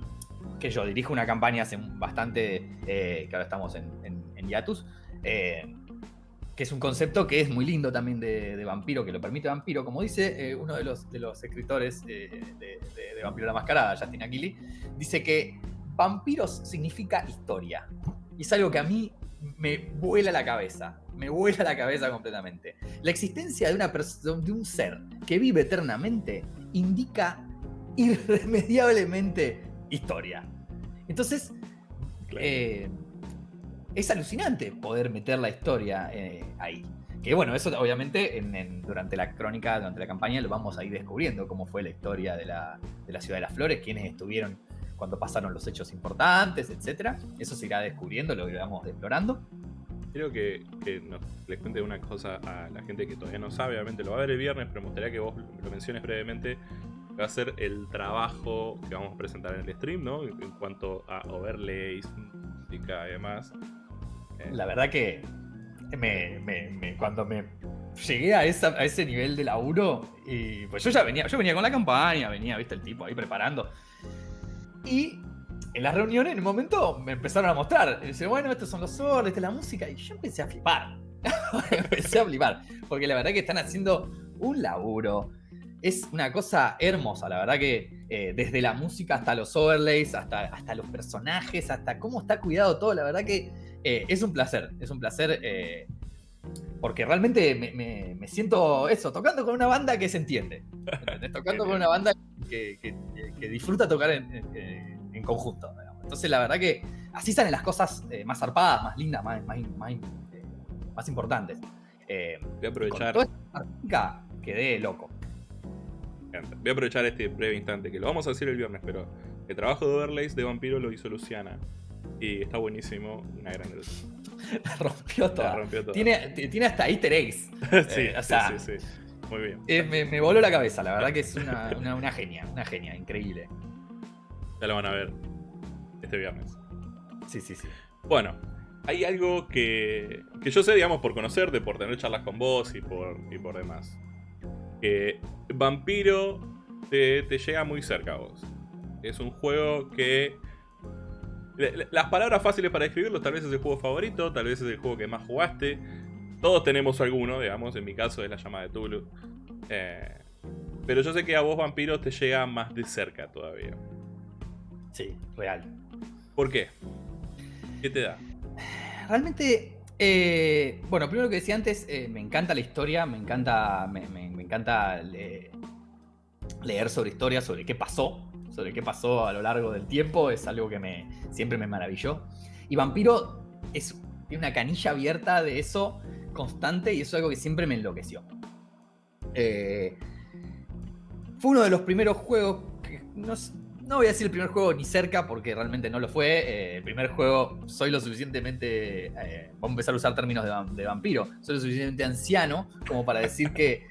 que yo dirijo una campaña hace bastante, eh, que ahora estamos en, en, en Yatus que es un concepto que es muy lindo también de, vampiro, que lo permite vampiro, como dice eh, uno de los, de los escritores eh, de, Vampiro la Mascarada, Justin Aquili, dice que vampiros significa historia. Y es algo que a mí me vuela la cabeza, me vuela la cabeza completamente. La existencia de, una de un ser que vive eternamente indica irremediablemente historia. Entonces, eh, es alucinante poder meter la historia eh, ahí. que bueno, eso obviamente durante la crónica, durante la campaña, lo vamos a ir descubriendo, cómo fue la historia de la, Ciudad de las Flores, quiénes estuvieron cuando pasaron los hechos importantes, etc. Eso se irá descubriendo, lo iremos explorando. Quiero que, les cuente una cosa a la gente que todavía no sabe, obviamente lo va a ver el viernes, pero me gustaría que vos lo menciones brevemente. Va a ser el trabajo que vamos a presentar en el stream, ¿no? En cuanto a overlays, música y demás. La verdad que cuando me llegué a, ese nivel de laburo, y pues yo ya venía, yo venía con la campaña, venía, viste, el tipo ahí preparando. Y en las reuniones, en un momento, me empezaron a mostrar. Y dice, bueno, estos son los solos, esta es la música. Y yo empecé a flipar. empecé a flipar. Porque la verdad que están haciendo un laburo. Es una cosa hermosa, la verdad que eh, desde la música hasta los overlays, hasta, hasta los personajes, hasta cómo está cuidado todo, la verdad que eh, es un placer, es un placer eh, porque realmente me, siento eso, tocando con una banda que se entiende. tocando con una banda que, disfruta tocar en, conjunto. Entonces la verdad que así salen las cosas eh, más zarpadas, más lindas, más, más, importantes. Voy a aprovechar. Con toda esta quedé loco. Voy a aprovechar este breve instante, que lo vamos a decir el viernes, pero el trabajo de Overlays de Vampiro lo hizo Luciana. Y está buenísimo, una gran La rompió toda. Tiene, tiene hasta easter eggs. Eh, sí, sí, sí, Muy bien. Eh, me, voló la cabeza, la verdad que es una, una, genia, una genia, increíble. Ya lo van a ver este viernes. Sí, sí, sí. Bueno, hay algo que, que yo sé, digamos, por conocerte, por tener charlas con vos y por, y por demás. Que Vampiro te, te llega muy cerca a vos. Es un juego que las palabras fáciles para describirlo, tal vez es el juego favorito, tal vez es el juego que más jugaste. Todos tenemos alguno, digamos, en mi caso es la llamada de Tulu. Eh, pero yo sé que a vos, Vampiro, te llega más de cerca todavía. Sí, real. ¿Por qué? ¿Qué te da? Realmente, eh, bueno, primero que decía antes, eh, me encanta la historia, me encanta, me, encanta leer sobre historia, sobre qué pasó sobre qué pasó a lo largo del tiempo es algo que me, siempre me maravilló. Y Vampiro es, tiene una canilla abierta de eso constante y eso es algo que siempre me enloqueció. Eh, fue uno de los primeros juegos que no, voy a decir el primer juego ni cerca porque realmente no lo fue. Eh, el primer juego soy lo suficientemente, eh, vamos a empezar a usar términos de, vampiro, soy lo suficientemente anciano como para decir que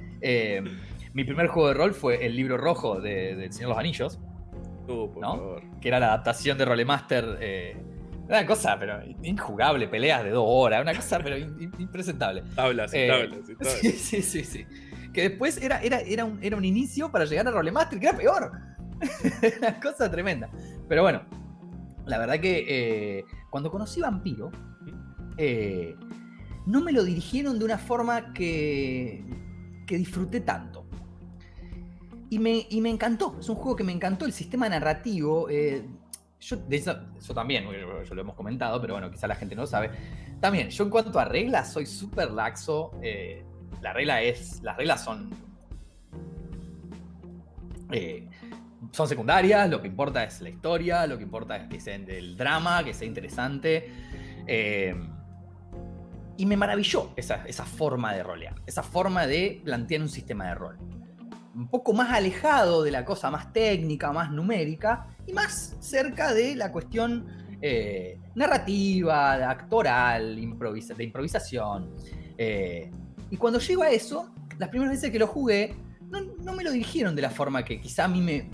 mi primer juego de rol fue el libro rojo de Señor de los Anillos. Que era la adaptación de Rolemaster. Eh, una cosa, pero injugable, peleas de dos horas, una cosa, pero impresentable. Tablas, eh, tablas, Sí, sí, sí, sí. Que después era, era, era, un, era un inicio para llegar a Rolemaster, que era peor. una cosa tremenda. Pero bueno, la verdad que eh, cuando conocí Vampiro, eh, no me lo dirigieron de una forma que, que disfruté tanto. Y me, encantó, es un juego que me encantó, el sistema narrativo. Eh, yo, eso, también, yo lo hemos comentado, pero bueno, quizá la gente no lo sabe. También, yo en cuanto a reglas, soy súper laxo. Eh, la regla es. Las reglas son. Eh, son secundarias, lo que importa es la historia, lo que importa es que sea el drama, que sea interesante. y me maravilló esa, esa forma de rolear, esa forma de plantear un sistema de rol un poco más alejado de la cosa más técnica, más numérica, y más cerca de la cuestión eh, narrativa, actoral, de improvisación. Eh, y cuando llego a eso, las primeras veces que lo jugué, no, me lo dirigieron de la forma que quizá a mí me,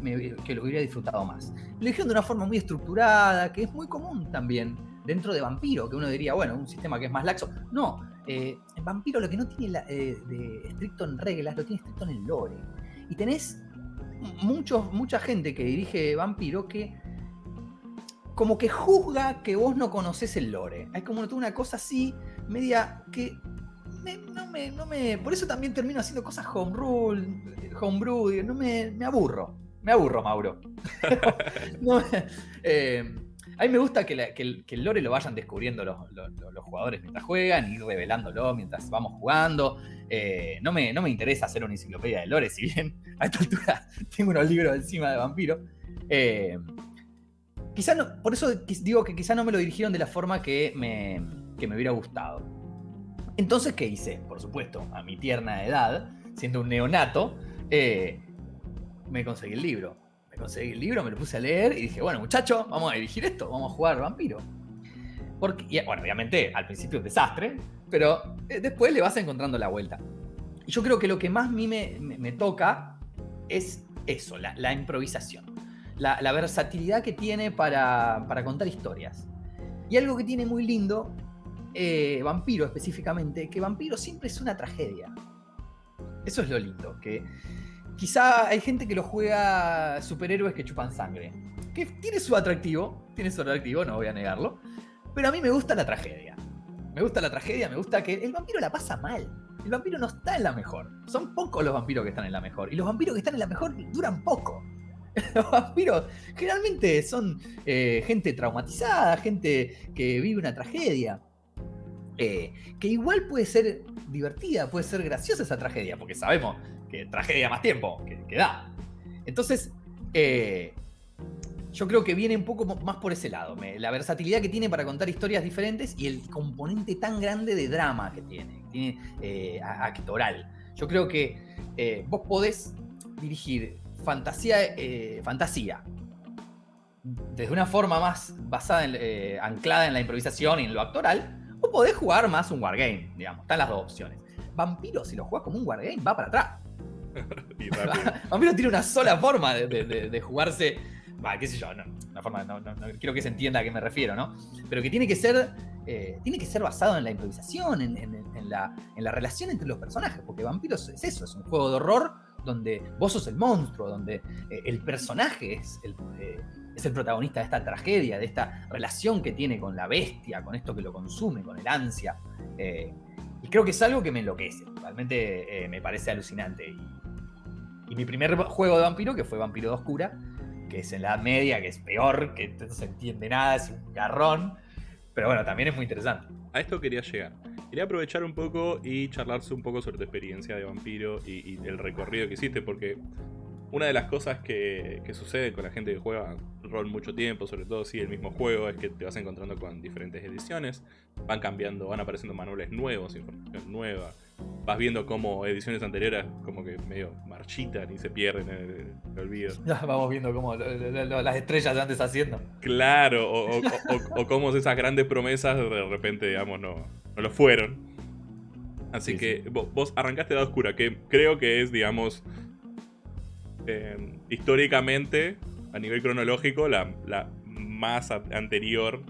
que lo hubiera disfrutado más. Lo dijeron de una forma muy estructurada, que es muy común también dentro de Vampiro, que uno diría, bueno, un sistema que es más laxo. No, eh, Vampiro lo que no tiene de estricto en reglas, lo tiene estricto en el lore. Y tenés mucha gente que dirige Vampiro que como que juzga que vos no conoces el lore. Hay como una cosa así, media que no, me, no me. Por eso también termino haciendo cosas home rule, homebrew, no me, me aburro. Me aburro, Mauro. no, eh, a mí me gusta que, el, lore lo vayan descubriendo los, jugadores mientras juegan, ir revelándolo mientras vamos jugando. Eh, no, me, no me interesa hacer una enciclopedia de lore, si bien a esta altura tengo unos libros encima de vampiro. Eh, quizá no, por eso digo que quizá no me lo dirigieron de la forma que me, me hubiera gustado. Entonces, ¿qué hice? Por supuesto, a mi tierna edad, siendo un neonato, eh, me conseguí el libro. Conseguí el libro, me lo puse a leer y dije, bueno, muchachos, vamos a dirigir esto, vamos a jugar vampiro. Porque, bueno, obviamente al principio es un desastre, pero eh, después le vas encontrando la vuelta. Y yo creo que lo que más a mí me, toca es eso, la, improvisación. La, versatilidad que tiene para, para, contar historias. Y algo que tiene muy lindo, eh, Vampiro específicamente, que Vampiro siempre es una tragedia. Eso es lo lindo, que quizá hay gente que lo juega superhéroes que chupan sangre. Que tiene su atractivo, tiene su atractivo, no voy a negarlo. Pero a mí me gusta la tragedia. Me gusta la tragedia, me gusta que el vampiro la pasa mal. El vampiro no está en la mejor. Son pocos los vampiros que están en la mejor. Y los vampiros que están en la mejor duran poco. Los vampiros generalmente son eh, gente traumatizada, gente que vive una tragedia. Eh, que igual puede ser divertida, puede ser graciosa esa tragedia, porque sabemos que tragedia más tiempo que, da. Entonces, eh, yo creo que viene un poco más por ese lado. la versatilidad que tiene para contar historias diferentes y el componente tan grande de drama que tiene, tiene eh, actoral. Yo creo que eh, vos podés dirigir fantasía, fantasía desde una forma más basada, en, anclada en la improvisación y en lo actoral, o podés jugar más un wargame, digamos. Están las dos opciones. Vampiro, si lo jugás como un wargame, va para atrás. Vampiro tiene una sola forma de jugarse qué sé yo, no, forma, no, quiero que se entienda a qué me refiero, ¿no? Pero que tiene que ser, eh, tiene que ser basado en la improvisación, en, la, relación entre los personajes, porque Vampiros es eso, es un juego de horror donde vos sos el monstruo, donde eh, el personaje es el, eh, es el protagonista de esta tragedia, de esta relación que tiene con la bestia, con esto que lo consume, con el ansia. y creo que es algo que me enloquece, realmente me parece alucinante. Y, y mi primer juego de vampiro, que fue Vampiro de Oscura, que es en la media, que es peor, que no se entiende nada, es un garrón. Pero bueno, también es muy interesante. A esto quería llegar. Quería aprovechar un poco y charlarse un poco sobre tu experiencia de vampiro y, el recorrido que hiciste, porque una de las cosas que, que, sucede con la gente que juega rol mucho tiempo, sobre todo si el mismo juego, es que te vas encontrando con diferentes ediciones, van cambiando, van apareciendo manuales nuevos, información nueva, vas viendo cómo ediciones anteriores como que medio marchitan y se pierden en el, olvido. vamos viendo cómo las estrellas se antes haciendo. Claro, o, o, cómo esas grandes promesas de repente, digamos, no, no lo fueron. Así que Vos, arrancaste de Oscura, que creo que es, digamos, em, históricamente, a nivel cronológico, la, la más anterior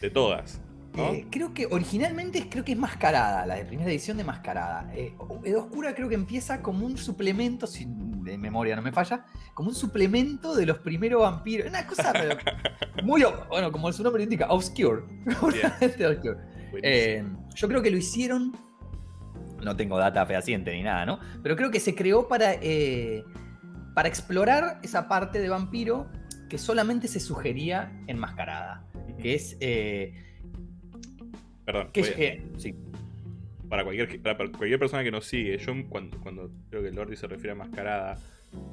de todas. Eh, creo que originalmente creo que es Mascarada, la de primera edición de Mascarada. Eh, Oscura creo que empieza como un suplemento, si de memoria no me falla, como un suplemento de los primeros vampiros. Una cosa muy, bueno, como su nombre indica, obscure. Eh, yo creo que lo hicieron, no tengo data fehaciente ni nada, ¿no? Pero creo que se creó para, eh, para explorar esa parte de vampiro que solamente se sugería en Mascarada, que es Perdón. sí. Para cualquier, para cualquier persona que nos sigue, yo cuando, cuando creo que Lordi se refiere a mascarada,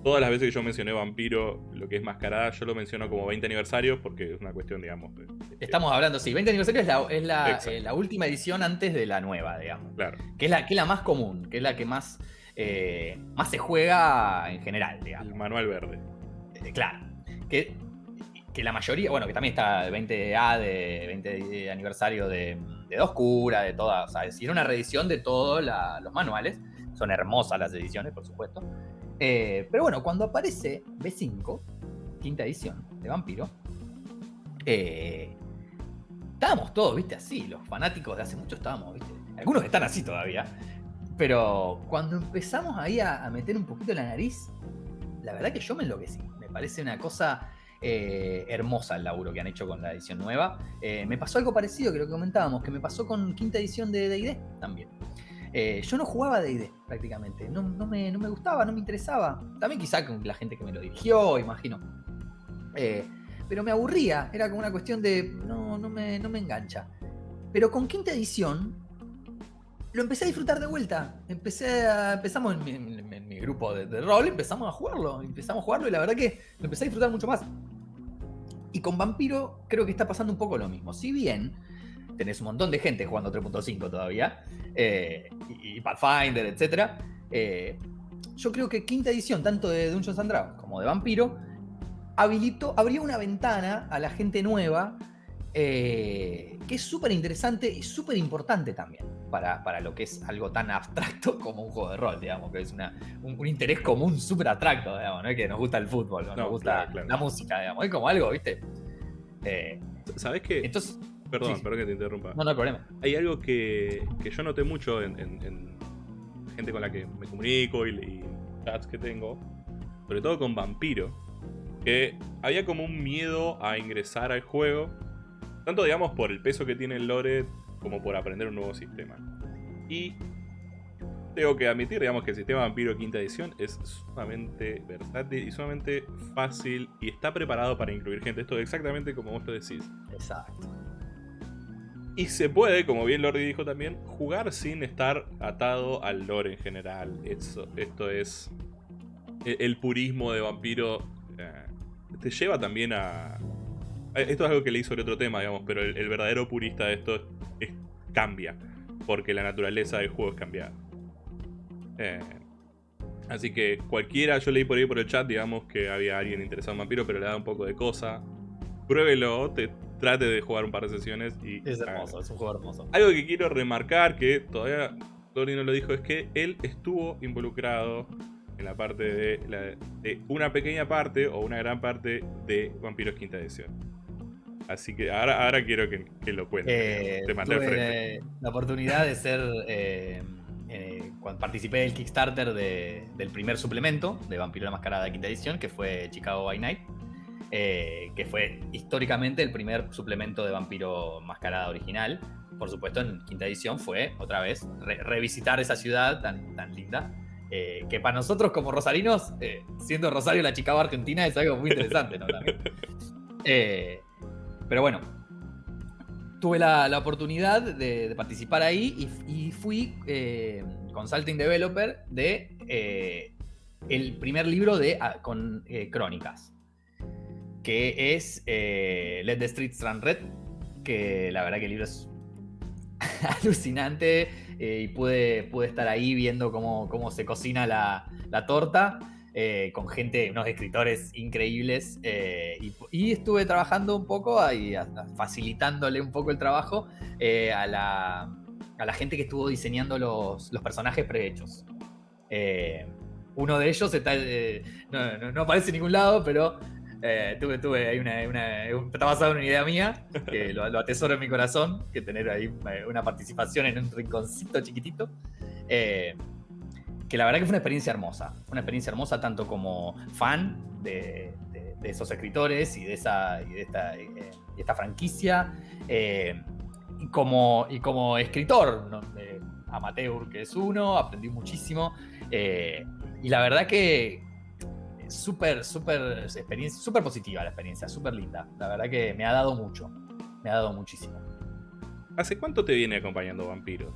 todas las veces que yo mencioné vampiro, lo que es mascarada, yo lo menciono como 20 aniversario porque es una cuestión, digamos. Estamos hablando, sí, 20 aniversario es, la, es la, eh, la, última edición antes de la nueva, digamos. Claro. Que es la, que es la más común, que es la que más, eh, más se juega en general, digamos. El manual verde. Eh, claro. Que, que la mayoría, bueno, que también está el 20A de 20 aniversario de de Oscura, de todas, o sea, es una reedición de todos los manuales. Son hermosas las ediciones, por supuesto. Eh, pero bueno, cuando aparece B5, quinta edición de Vampiro, eh, estábamos todos, viste, así. Los fanáticos de hace mucho estábamos, viste. Algunos están así todavía. Pero cuando empezamos ahí a, a meter un poquito la nariz, la verdad que yo me enloquecí. Me parece una cosa eh, hermosa el laburo que han hecho con la edición nueva. Eh, me pasó algo parecido lo que comentábamos, que me pasó con quinta edición de DD también. Eh, yo no jugaba DD prácticamente, no, me, gustaba, no me interesaba. También quizá con la gente que me lo dirigió, imagino. pero me aburría, era como una cuestión de no, no, me, no me engancha. Pero con quinta edición lo empecé a disfrutar de vuelta. Empecé a, empezamos en mi, grupo de, de, rol, empezamos a jugarlo. Empezamos a jugarlo y la verdad que lo empecé a disfrutar mucho más. Y con Vampiro creo que está pasando un poco lo mismo. Si bien tenés un montón de gente jugando 3.5 todavía, eh, y, Pathfinder, etc. Eh, yo creo que quinta edición, tanto de Dungeons and Dragons como de Vampiro, habilitó, abrió una ventana a la gente nueva eh, que es súper interesante y súper importante también para, para, lo que es algo tan abstracto como un juego de rol, digamos, que es una, un, interés común súper abstracto, digamos, ¿no? que nos gusta el fútbol, ¿no? nos gusta la música, digamos, es como algo, ¿viste? Eh, ¿Sabes qué? Entonces, perdón, perdón que te interrumpa. No, no hay problema. Hay algo que, que yo noté mucho en, gente con la que me comunico y, y chats que tengo, sobre todo con Vampiro, que había como un miedo a ingresar al juego tanto, digamos, por el peso que tiene el lore como por aprender un nuevo sistema. Y tengo que admitir, digamos, que el sistema Vampiro quinta edición es sumamente versátil y sumamente fácil y está preparado para incluir gente. Esto es exactamente como vos lo decís. Exacto. Y se puede, como bien Lordi dijo también, jugar sin estar atado al lore en general. Esto, esto es... E, el purismo de vampiro eh, te lleva también a, esto es algo que leí sobre otro tema, digamos, pero el, verdadero purista de esto es, cambia, porque la naturaleza del juego es cambiada. Eh, así que cualquiera, yo leí por ahí por el chat, digamos, que había alguien interesado en vampiro, pero le da un poco de cosa. Pruébelo, te, trate de jugar un par de sesiones y... Es hermoso, es un juego hermoso. Algo que quiero remarcar, que todavía Lori no lo dijo, es que él estuvo involucrado en la parte de, de una pequeña parte o una gran parte de Vampiros Quinta Edición. Así que ahora, ahora quiero que, lo cuente. Eh, tuve la oportunidad de ser. Eh, eh, cuando participé del Kickstarter del primer suplemento de Vampiro la Mascarada de quinta edición, que fue Chicago by Night. que fue históricamente el primer suplemento de Vampiro Mascarada original. Por supuesto, en quinta edición fue otra vez revisitar esa ciudad tan, tan linda. que para nosotros como rosarinos, siendo Rosario la Chicago Argentina, es algo muy interesante, ¿no? También. Pero bueno, tuve la, oportunidad de, participar ahí y, fui eh, consulting developer de eh, el primer libro de ah, con eh, crónicas, que es Let the Streets Run Red, que la verdad que el libro es alucinante y pude, pude estar ahí viendo cómo, cómo se cocina la, la torta. Eh, con gente, unos escritores increíbles, eh, y, estuve trabajando un poco, ahí, facilitándole un poco el trabajo eh, a, la, a, la, gente que estuvo diseñando los, los personajes prehechos. uno de ellos está, no, no, aparece en ningún lado, pero tuve, tuve ahí una, está basado en una idea mía, que lo, lo, atesoro en mi corazón, que tener ahí una participación en un rinconcito chiquitito que la verdad que fue una experiencia hermosa. Una experiencia hermosa tanto como fan de, esos escritores y de, esa, y de esta, eh, franquicia, eh, y, como, y como escritor amateur, que es uno, aprendí muchísimo. Eh, y la verdad que súper, súper experiencia, súper positiva la experiencia, súper linda. La verdad que me ha dado mucho, me ha dado muchísimo. ¿Hace cuánto te viene acompañando Vampiros?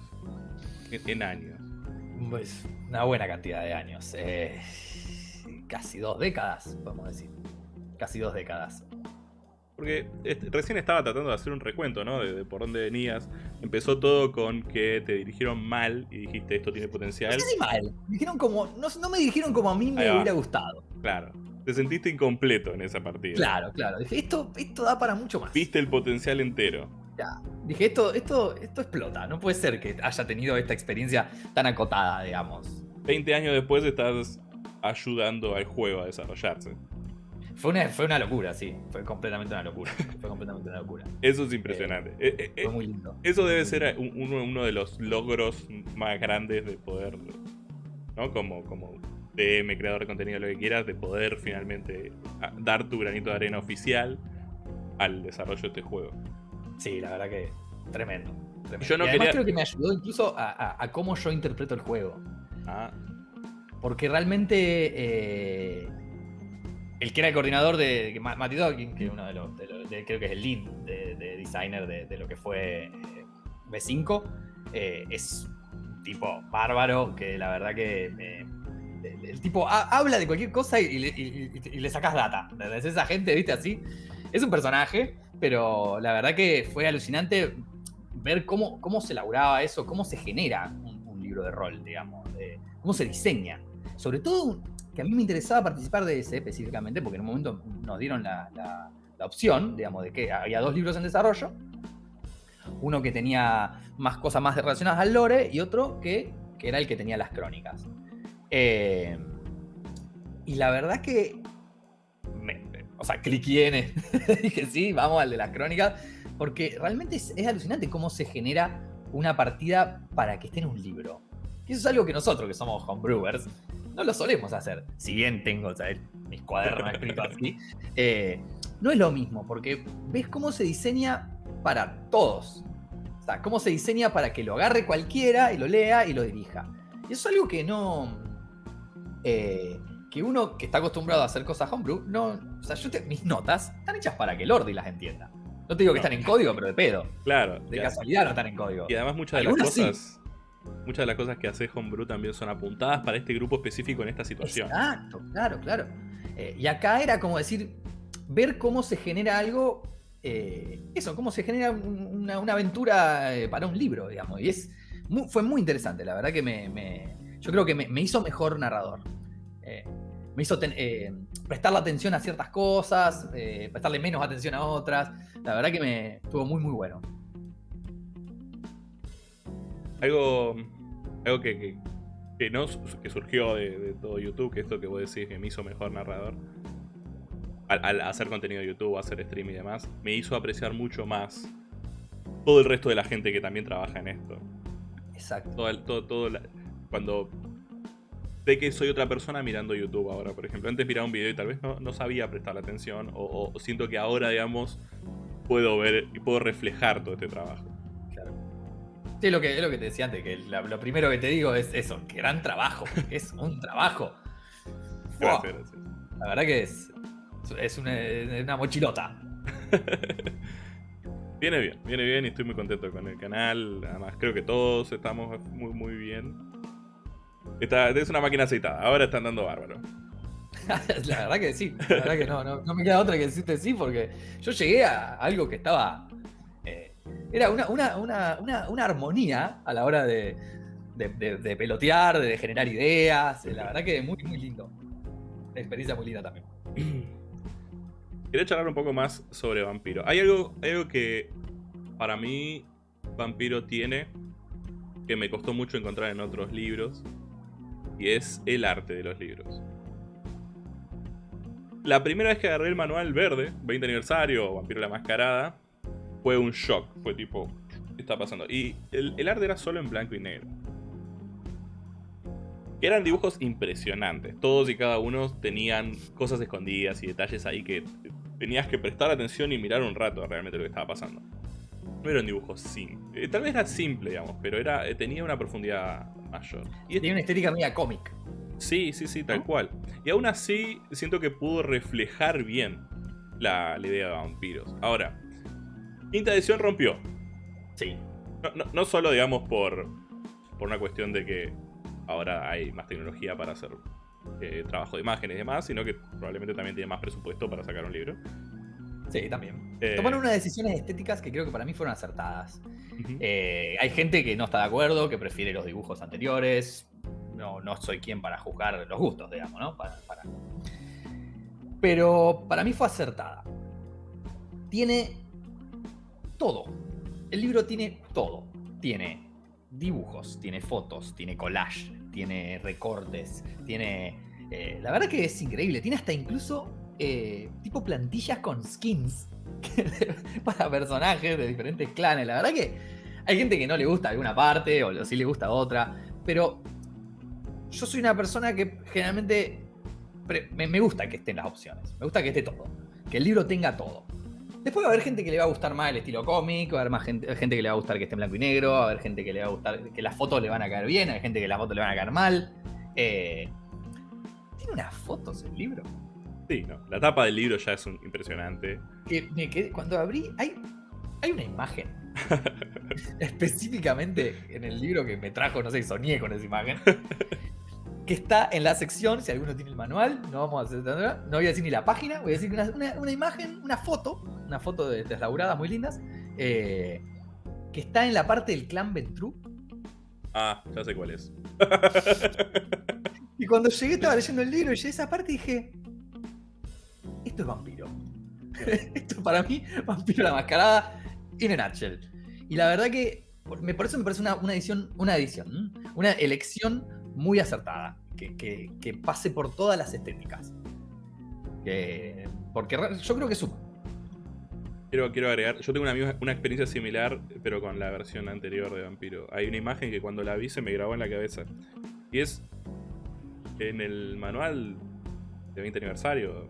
en años. Pues una buena cantidad de años. Eh, casi dos décadas, podemos decir. Casi dos décadas. Porque recién estaba tratando de hacer un recuento, ¿no? De, por dónde venías. Empezó todo con que te dirigieron mal y dijiste esto tiene potencial. No mal. Dijeron como, no, me dirigieron como a mí me hubiera gustado. Claro. Te sentiste incompleto en esa partida. Claro, claro. Dije, esto, esto da para mucho más. Viste el potencial entero. Dije, esto, esto, esto explota. No puede ser que haya tenido esta experiencia tan acotada, digamos. 20 años después estás ayudando al juego a desarrollarse. Fue una, fue una locura, sí. Fue completamente una locura. Fue completamente una locura. Eso es impresionante. Eh, eh, eh, fue muy lindo. Eso debe ser uno, de los logros más grandes de poder, ¿no? Como, como DM, creador de contenido, lo que quieras, de poder finalmente dar tu granito de arena oficial al desarrollo de este juego. Sí, la verdad que tremendo. Yo no y además creo que me ayudó incluso a, cómo yo interpreto el juego. Ah. Porque realmente eh, el que era el coordinador de Matty Dawkins, que uno de los, creo que es el lead de, designer de, lo que fue eh, B5, eh, es un tipo bárbaro que la verdad que el, tipo habla de cualquier cosa y, le sacas data. Es esa gente, viste, así. Es un personaje pero la verdad que fue alucinante ver cómo, cómo se elaboraba eso, cómo se genera un, libro de rol, digamos, cómo se diseña. Sobre todo, que a mí me interesaba participar de ese específicamente, porque en un momento nos dieron la, la opción, digamos, de que había dos libros en desarrollo. Uno que tenía más cosas más relacionadas al lore y otro que, que era el que tenía las crónicas. Eh, y la verdad que. O sea, cliqué en. dije, sí, vamos al de las crónicas. Porque realmente es, alucinante cómo se genera una partida para que esté en un libro. Y eso es algo que nosotros, que somos homebrewers, no lo solemos hacer. Si bien tengo mis cuadernos escritos así. Eh, no es lo mismo, porque ves cómo se diseña para todos. O sea, cómo se diseña para que lo agarre cualquiera y lo lea y lo dirija. Y eso es algo que no. Eh, que uno que está acostumbrado a hacer cosas homebrew, no. O sea, yo mis notas están hechas para que el Lordi las entienda. No te digo que están en código, pero de pedo. Claro. De casualidad no están en código. Y además muchas de las cosas. Muchas de las cosas que hace Homebrew también son apuntadas para este grupo específico en esta situación. Exacto, claro, claro. Eh, y acá era como decir, ver cómo se genera algo, eh, eso, cómo se genera una, aventura eh, para un libro, digamos. Y es, fue muy interesante, la verdad que me, yo creo que me, hizo mejor narrador. Eh, me hizo prestarle atención a ciertas cosas, prestarle menos atención a otras. La verdad que me estuvo muy, muy bueno. Algo, algo que, que, no, que surgió de, de, todo YouTube, que esto que vos decís que me hizo mejor narrador, al, hacer contenido de YouTube, hacer stream y demás, me hizo apreciar mucho más todo el resto de la gente que también trabaja en esto. Exacto. Todo, todo, cuando sé que soy otra persona mirando YouTube ahora, por ejemplo. Antes miraba un video y tal vez no, sabía prestar atención o, siento que ahora, digamos, puedo ver y puedo reflejar todo este trabajo. Claro. Sí, lo que, es lo que te decía antes, que lo primero que te digo es eso, gran trabajo, es un trabajo. Gracias, La verdad que es, es una, mochilota. viene bien, viene bien y estoy muy contento con el canal. Además, creo que todos estamos muy, muy bien. Es una máquina aceitada, ahora están dando bárbaro. la verdad que sí, la verdad que no, no, me queda otra que decirte sí, porque yo llegué a algo que estaba. Eh, era una, una, armonía a la hora de, de, pelotear, de generar ideas. La verdad que muy, muy lindo. Una experiencia muy linda también. Quería charlar un poco más sobre Vampiro. Hay algo, algo que para mí Vampiro tiene que me costó mucho encontrar en otros libros y es el arte de los libros. La primera vez que agarré el manual verde, 20 aniversario, Vampiro la Mascarada, fue un shock. Fue tipo, ¿qué está pasando? Y el, arte era solo en blanco y negro. Eran dibujos impresionantes. Todos y cada uno tenían cosas escondidas y detalles ahí que tenías que prestar atención y mirar un rato realmente lo que estaba pasando. No era un dibujo simple. Eh, tal vez era simple, digamos, pero era, eh, tenía una profundidad mayor. Y tenía una estética media cómic. Sí, sí, sí, tal cual. Y aún así siento que pudo reflejar bien la, idea de vampiros. Ahora, quinta edición rompió. Sí. No, solo, digamos, por, por una cuestión de que ahora hay más tecnología para hacer eh, trabajo de imágenes y demás, sino que probablemente también tiene más presupuesto para sacar un libro. Sí, también. Eh, Tomaron unas decisiones estéticas que creo que para mí fueron acertadas. Eh, hay gente que no está de acuerdo, que prefiere los dibujos anteriores. No, no soy quien para juzgar los gustos, digamos, ¿no? Pero para mí fue acertada. Tiene todo. El libro tiene todo. Tiene dibujos, tiene fotos, tiene collage, tiene recortes, tiene... Eh, la verdad que es increíble, tiene hasta incluso eh, tipo plantillas con skins para personajes de diferentes clanes. La verdad que hay gente que no le gusta alguna parte o sí le gusta otra, pero yo soy una persona que generalmente me gusta que estén las opciones, me gusta que esté todo, que el libro tenga todo. Después va a haber gente que le va a gustar más el estilo cómic, va a haber más gente, que le va a gustar que esté en blanco y negro, va a haber gente que le va a gustar que las fotos le van a caer bien, hay gente que las fotos le van a caer mal. Eh, ¿Tiene unas fotos el libro? Sí, no. La tapa del libro ya es impresionante. Que cuando abrí, hay, hay una imagen. específicamente en el libro que me trajo, no sé, soñé con esa imagen que está en la sección, si alguno tiene el manual, no vamos a hacer, no voy a decir ni la página, voy a decir una, imagen, una foto, una foto de deslauradas muy lindas, eh, que está en la parte del clan Ventru. Ah, ya sé cuál es. y cuando llegué estaba leyendo el libro y llegué a esa parte y dije, esto es vampiro. esto para mí, vampiro la mascarada in a nutshell. Y la verdad que me, por eso me parece una, edición, una edición, una elección muy acertada, que, pase por todas las estéticas. porque yo creo que suma. Quiero, quiero agregar, yo tengo una, una experiencia similar, pero con la versión anterior de Vampiro. Hay una imagen que cuando la vi se me grabó en la cabeza. Y es en el manual de 20 aniversario,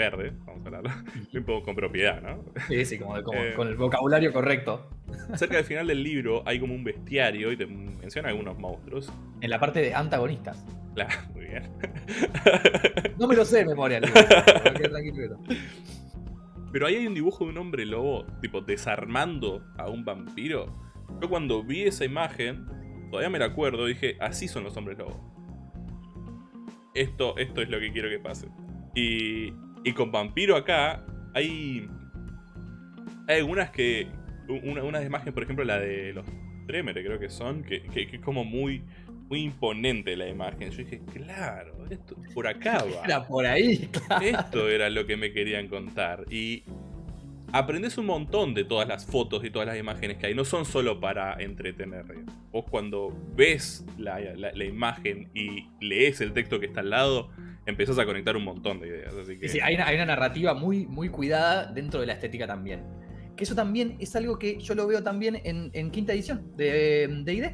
verde, vamos a hablarlo, un poco con propiedad, ¿no? Sí, sí, como, eh, con el vocabulario correcto. Cerca del final del libro hay como un bestiario y te menciona algunos monstruos. En la parte de antagonistas. Claro, muy bien. No me lo sé de memoria, tranquilo. Pero ahí hay un dibujo de un hombre lobo, tipo, desarmando a un vampiro. Yo cuando vi esa imagen, todavía me la acuerdo, dije, así son los hombres lobos. Esto, esto es lo que quiero que pase. Y, y con vampiro acá, hay, hay algunas que... Una, una imagen, por ejemplo, la de los Tremere, creo que son, que, que, que es como muy muy imponente la imagen. Yo dije, claro, esto por acá va. Era por ahí, Esto era lo que me querían contar. Y aprendes un montón de todas las fotos y todas las imágenes que hay. No son solo para entretener. Vos cuando ves la, imagen y lees el texto que está al lado, empezás a conectar un montón de ideas. Sí, hay, una, narrativa muy, muy cuidada dentro de la estética también. Que eso también es algo que yo lo veo también en, quinta edición de, de ID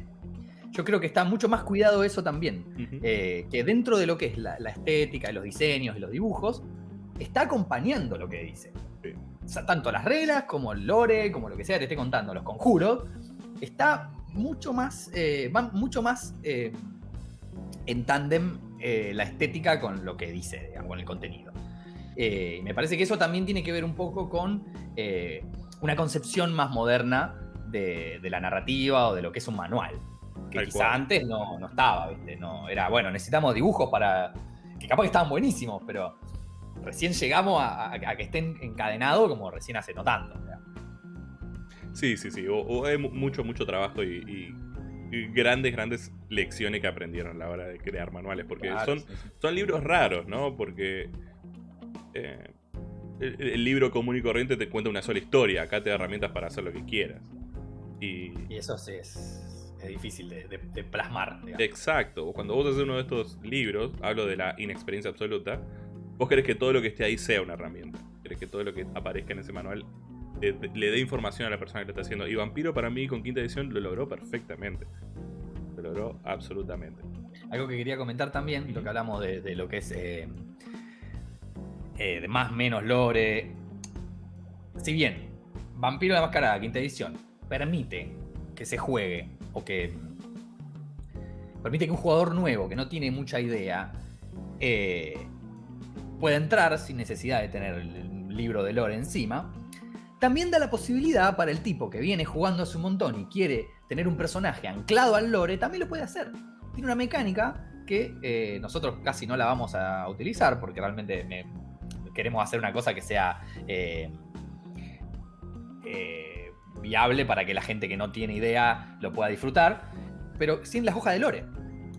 yo creo que está mucho más cuidado eso también. Eh, que dentro de lo que es la, estética, los diseños y los dibujos, está acompañando lo que dice. Tanto las reglas como el lore, como lo que sea que te esté contando, los conjuros, está mucho más, eh, mucho más eh, en tándem la estética con lo que dice, digamos, con el contenido. me parece que eso también tiene que ver un poco con una concepción más moderna de, la narrativa o de lo que es un manual que quizá antes no, estaba, ¿viste? No, era, bueno, necesitamos dibujos para. que capaz que estaban buenísimos, pero recién llegamos a, que estén encadenados como recién hace no tanto. Sí, sí, sí. O, hay mucho, mucho trabajo y, grandes, grandes lecciones que aprendieron a la hora de crear manuales. Porque son, son libros raros, ¿no? Porque. Eh, el, libro común y corriente te cuenta una sola historia. Acá te da herramientas para hacer lo que quieras. Y, y eso sí es es difícil de, plasmar. Exacto. Cuando vos haces uno de estos libros, hablo de la inexperiencia absoluta, vos querés que todo lo que esté ahí sea una herramienta. Querés que todo lo que aparezca en ese manual le, dé información a la persona que lo está haciendo. Y Vampiro para mí con quinta edición lo logró perfectamente. Lo logró absolutamente. Algo que quería comentar también, lo que hablamos de, lo que es eh, eh, de más menos lore. Si bien Vampiro de Mascarada, quinta edición, permite que se juegue o que permite que un jugador nuevo que no tiene mucha idea eh, pueda entrar sin necesidad de tener el libro de lore encima, también da la posibilidad para el tipo que viene jugando hace un montón y quiere tener un personaje anclado al lore, también lo puede hacer. Tiene una mecánica que eh, nosotros casi no la vamos a utilizar porque realmente queremos hacer una cosa que sea eh, viable para que la gente que no tiene idea lo pueda disfrutar, pero sin las hojas de lore,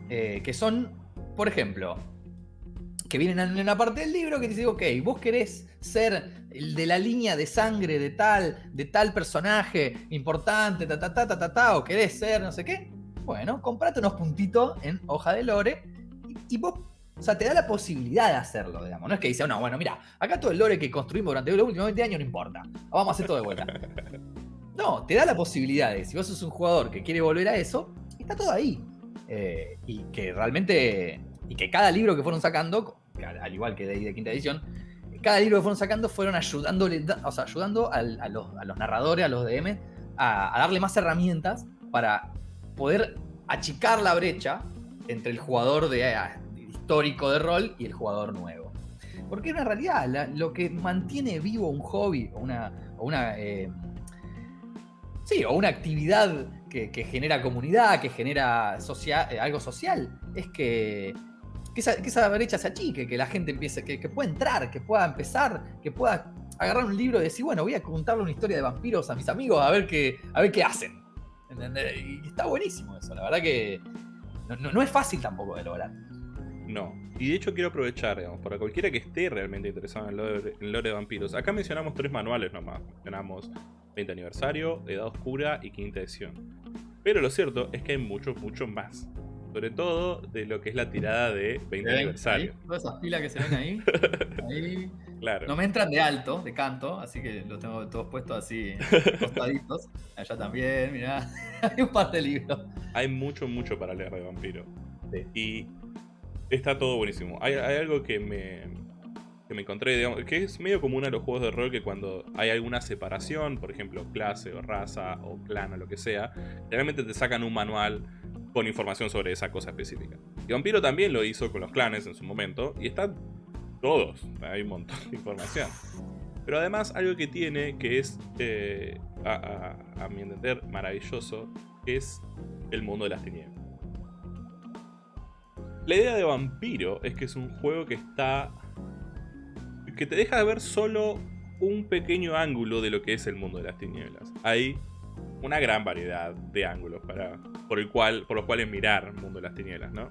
eh, que son, por ejemplo, que vienen en una parte del libro que dice, ok, vos querés ser el de la línea de sangre de tal, de tal personaje importante, ta, ta, ta, ta, ta, ta o querés ser no sé qué, bueno, comprate unos puntitos en hoja de lore y, vos o sea, te da la posibilidad de hacerlo, digamos. No es que dice, no, bueno, mira, acá todo el lore que construimos durante los últimos 20 años no importa. Vamos a hacer todo de vuelta. No, te da la posibilidad de, si vos sos un jugador que quiere volver a eso, está todo ahí. Eh, y que realmente, y que cada libro que fueron sacando, al igual que de, de quinta edición, cada libro que fueron sacando fueron ayudándole, o sea, ayudando a, los, narradores, a los DM, a, darle más herramientas para poder achicar la brecha entre el jugador de, histórico de rol y el jugador nuevo. Porque en realidad lo que mantiene vivo un hobby o una, una eh, Sí, o una actividad que, genera comunidad, que genera eh, algo social, es que, esa, brecha se achique, que la gente empiece, que, pueda entrar, que pueda empezar, que pueda agarrar un libro y decir, bueno, voy a contarle una historia de vampiros a mis amigos a ver qué, a ver qué hacen. Y está buenísimo eso, la verdad que no, es fácil tampoco de lograr. No, y de hecho quiero aprovechar, digamos, para cualquiera que esté realmente interesado en el lore, de vampiros. Acá mencionamos tres manuales nomás. Mencionamos 20 aniversario, Edad Oscura y Quinta Edición. Pero lo cierto es que hay mucho, mucho más. Sobre todo de lo que es la tirada de 20 aniversario. Todas esas pilas que se ven ahí. ahí claro. No me entran de alto, de canto, así que los tengo todos puestos así, costaditos. Allá también, mirá. hay un par de libros. Hay mucho, mucho para leer de vampiro. Y está todo buenísimo. Hay, algo que me, que me encontré, digamos, que es medio común a los juegos de rol que cuando hay alguna separación, por ejemplo, clase o raza o clan o lo que sea, realmente te sacan un manual con información sobre esa cosa específica. Y Vampiro también lo hizo con los clanes en su momento, y están todos, hay un montón de información. Pero además algo que tiene que es, eh, a, mi entender, maravilloso, es el mundo de las tinieblas. La idea de Vampiro es que es un juego que está... que te deja de ver solo un pequeño ángulo de lo que es el mundo de las tinieblas. Hay una gran variedad de ángulos para, por, el cual, por los cuales mirar el mundo de las tinieblas, ¿no?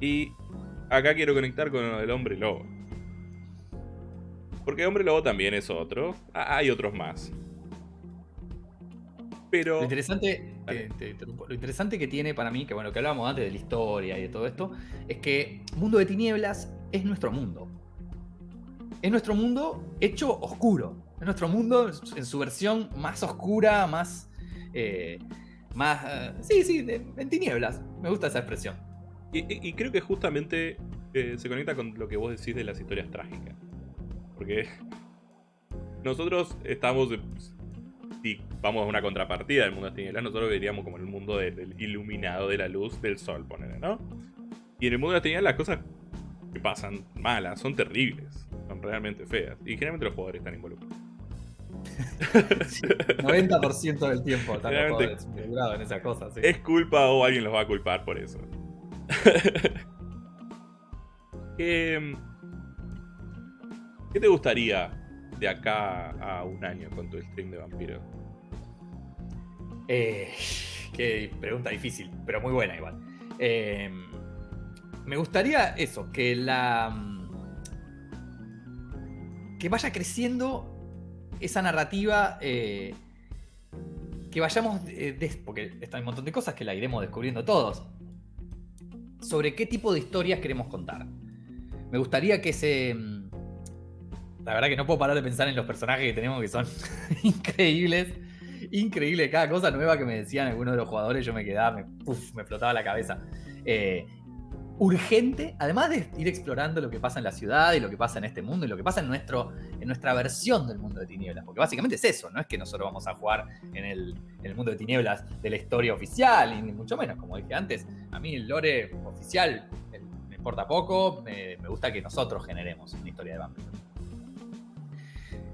Y acá quiero conectar con el hombre lobo. Porque hombre lobo también es otro. Hay otros más. Pero... Lo interesante, que, lo interesante que tiene para mí, que bueno, que hablábamos antes de la historia y de todo esto, es que Mundo de Tinieblas es nuestro mundo. Es nuestro mundo hecho oscuro. Es nuestro mundo en su versión más oscura, más. Eh, más. Eh, sí, sí, en tinieblas. Me gusta esa expresión. Y, creo que justamente eh, se conecta con lo que vos decís de las historias trágicas. Porque nosotros estamos. Si vamos a una contrapartida del mundo de tinieblas, nosotros veríamos como el mundo del, iluminado de la luz del sol, ponele, ¿no? Y en el mundo de las tinieblas las cosas que pasan malas son terribles, son realmente feas. Y generalmente los jugadores están involucrados. 90% del tiempo están en esa cosa. Es culpa o alguien los va a culpar por eso. ¿Qué, te gustaría de acá a un año con tu stream de vampiro? Eh, qué pregunta difícil, pero muy buena igual. Eh, me gustaría eso, que la. que vaya creciendo esa narrativa. Eh, que vayamos. porque está un montón de cosas que la iremos descubriendo todos sobre qué tipo de historias queremos contar. Me gustaría que se... Mm, la verdad que no puedo parar de pensar en los personajes que tenemos que son increíbles. Increíble, cada cosa nueva que me decían algunos de los jugadores yo me quedaba, me, me flotaba la cabeza. Eh, urgente, además de ir explorando lo que pasa en la ciudad y lo que pasa en este mundo y lo que pasa en, nuestro, en nuestra versión del mundo de tinieblas, porque básicamente es eso, no es que nosotros vamos a jugar en el, mundo de tinieblas de la historia oficial, y ni mucho menos, como dije antes, a mí el lore oficial me importa poco, me, gusta que nosotros generemos una historia de vampiros.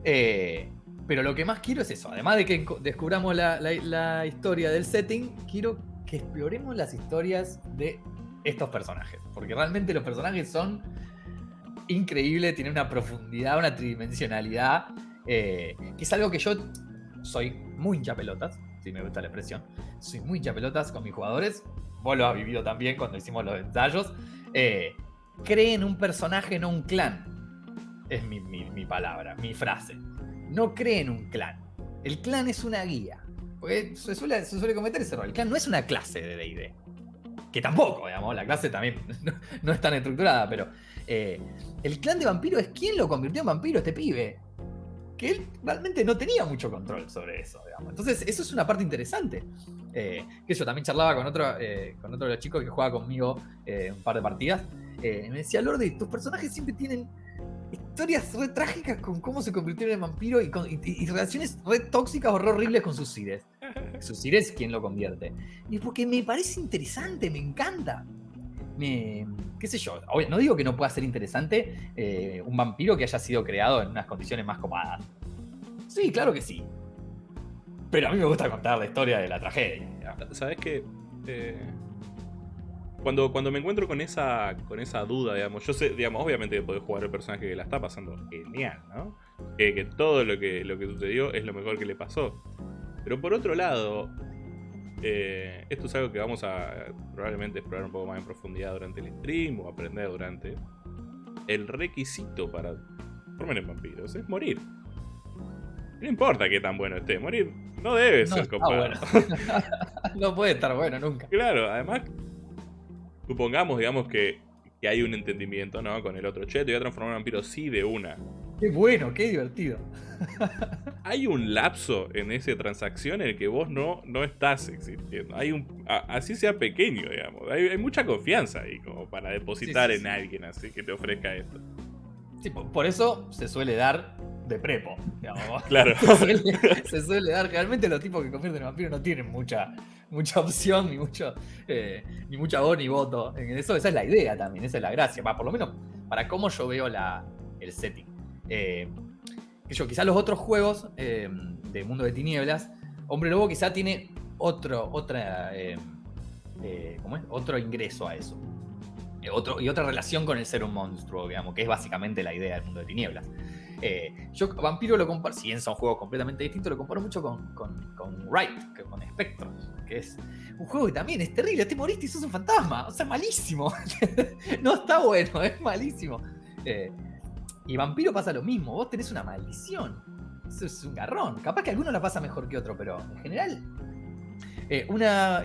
Eh, pero lo que más quiero es eso, además de que descubramos la historia del setting, quiero que exploremos las historias de estos personajes. Porque realmente los personajes son increíbles, tienen una profundidad, una tridimensionalidad, eh, que es algo que yo soy muy hincha pelotas, si me gusta la expresión. Soy muy hincha pelotas con mis jugadores. Vos lo has vivido también cuando hicimos los ensayos. Eh, creen un personaje, no un clan. Es mi, palabra, mi frase. No creen un clan. El clan es una guía. Porque se suele, se suele cometer ese error. El clan no es una clase de DD que tampoco, digamos, la clase también no, es tan estructurada, pero eh, el clan de vampiro es quien lo convirtió en vampiro, este pibe. Que él realmente no tenía mucho control sobre eso, digamos. Entonces, eso es una parte interesante. Eh, que yo también charlaba con otro, eh, con otro de los chicos que juega conmigo un par de partidas. me decía, Lordi, tus personajes siempre tienen historias re trágicas con cómo se convirtieron en vampiro y, con, relaciones re tóxicas o re horribles con sus sires. Sus es quien lo convierte. Y porque me parece interesante, me encanta. Qué sé yo, no digo que no pueda ser interesante eh, un vampiro que haya sido creado en unas condiciones más cómodas. Sí, claro que sí. Pero a mí me gusta contar la historia de la tragedia. ¿Sabes qué? Eh, cuando, cuando me encuentro con esa, con esa duda, digamos, yo sé, digamos, obviamente podés jugar el personaje que la está pasando genial, ¿no? Que, que todo lo que, lo que sucedió es lo mejor que le pasó. Pero por otro lado, eh, esto es algo que vamos a probablemente explorar un poco más en profundidad durante el stream o aprender durante. El requisito para formar en vampiros es morir. No importa qué tan bueno esté, morir no debe ser copado. no puede estar bueno nunca. Claro, además, supongamos, digamos, que, que hay un entendimiento, ¿no? Con el otro. Che, te voy a transformar en vampiro sí de una. Qué bueno, qué divertido. hay un lapso en esa transacción en el que vos no, no estás existiendo. Hay un, así sea pequeño, digamos. Hay, mucha confianza ahí como para depositar en alguien así que te ofrezca esto. Sí, por eso se suele dar de prepo, digamos. Claro. Se suele, dar. Realmente los tipos que convierten en vampiro no tienen mucha, mucha opción, ni mucho, eh, ni mucha voz ni voto. En eso, esa es la idea también, esa es la gracia. por lo menos para cómo yo veo la, el setting. Eh, yo, quizás los otros juegos eh, de Mundo de Tinieblas, Hombre Lobo quizá tiene otro, otra, ¿cómo es? otro ingreso a eso. Otro, y otra relación con el ser un monstruo, digamos, que es básicamente la idea del mundo de tinieblas. Eh, yo Vampiro lo comparo, si bien son juegos completamente distintos, lo comparo mucho con, con, con Wright, con Spectrum, que es un juego que también es terrible, te moriste y sos un fantasma, o sea, malísimo. no está bueno, es malísimo. Eh, y Vampiro pasa lo mismo, vos tenés una maldición. Eso es un garrón. Capaz que alguno la pasa mejor que otro, pero en general. Eh, una,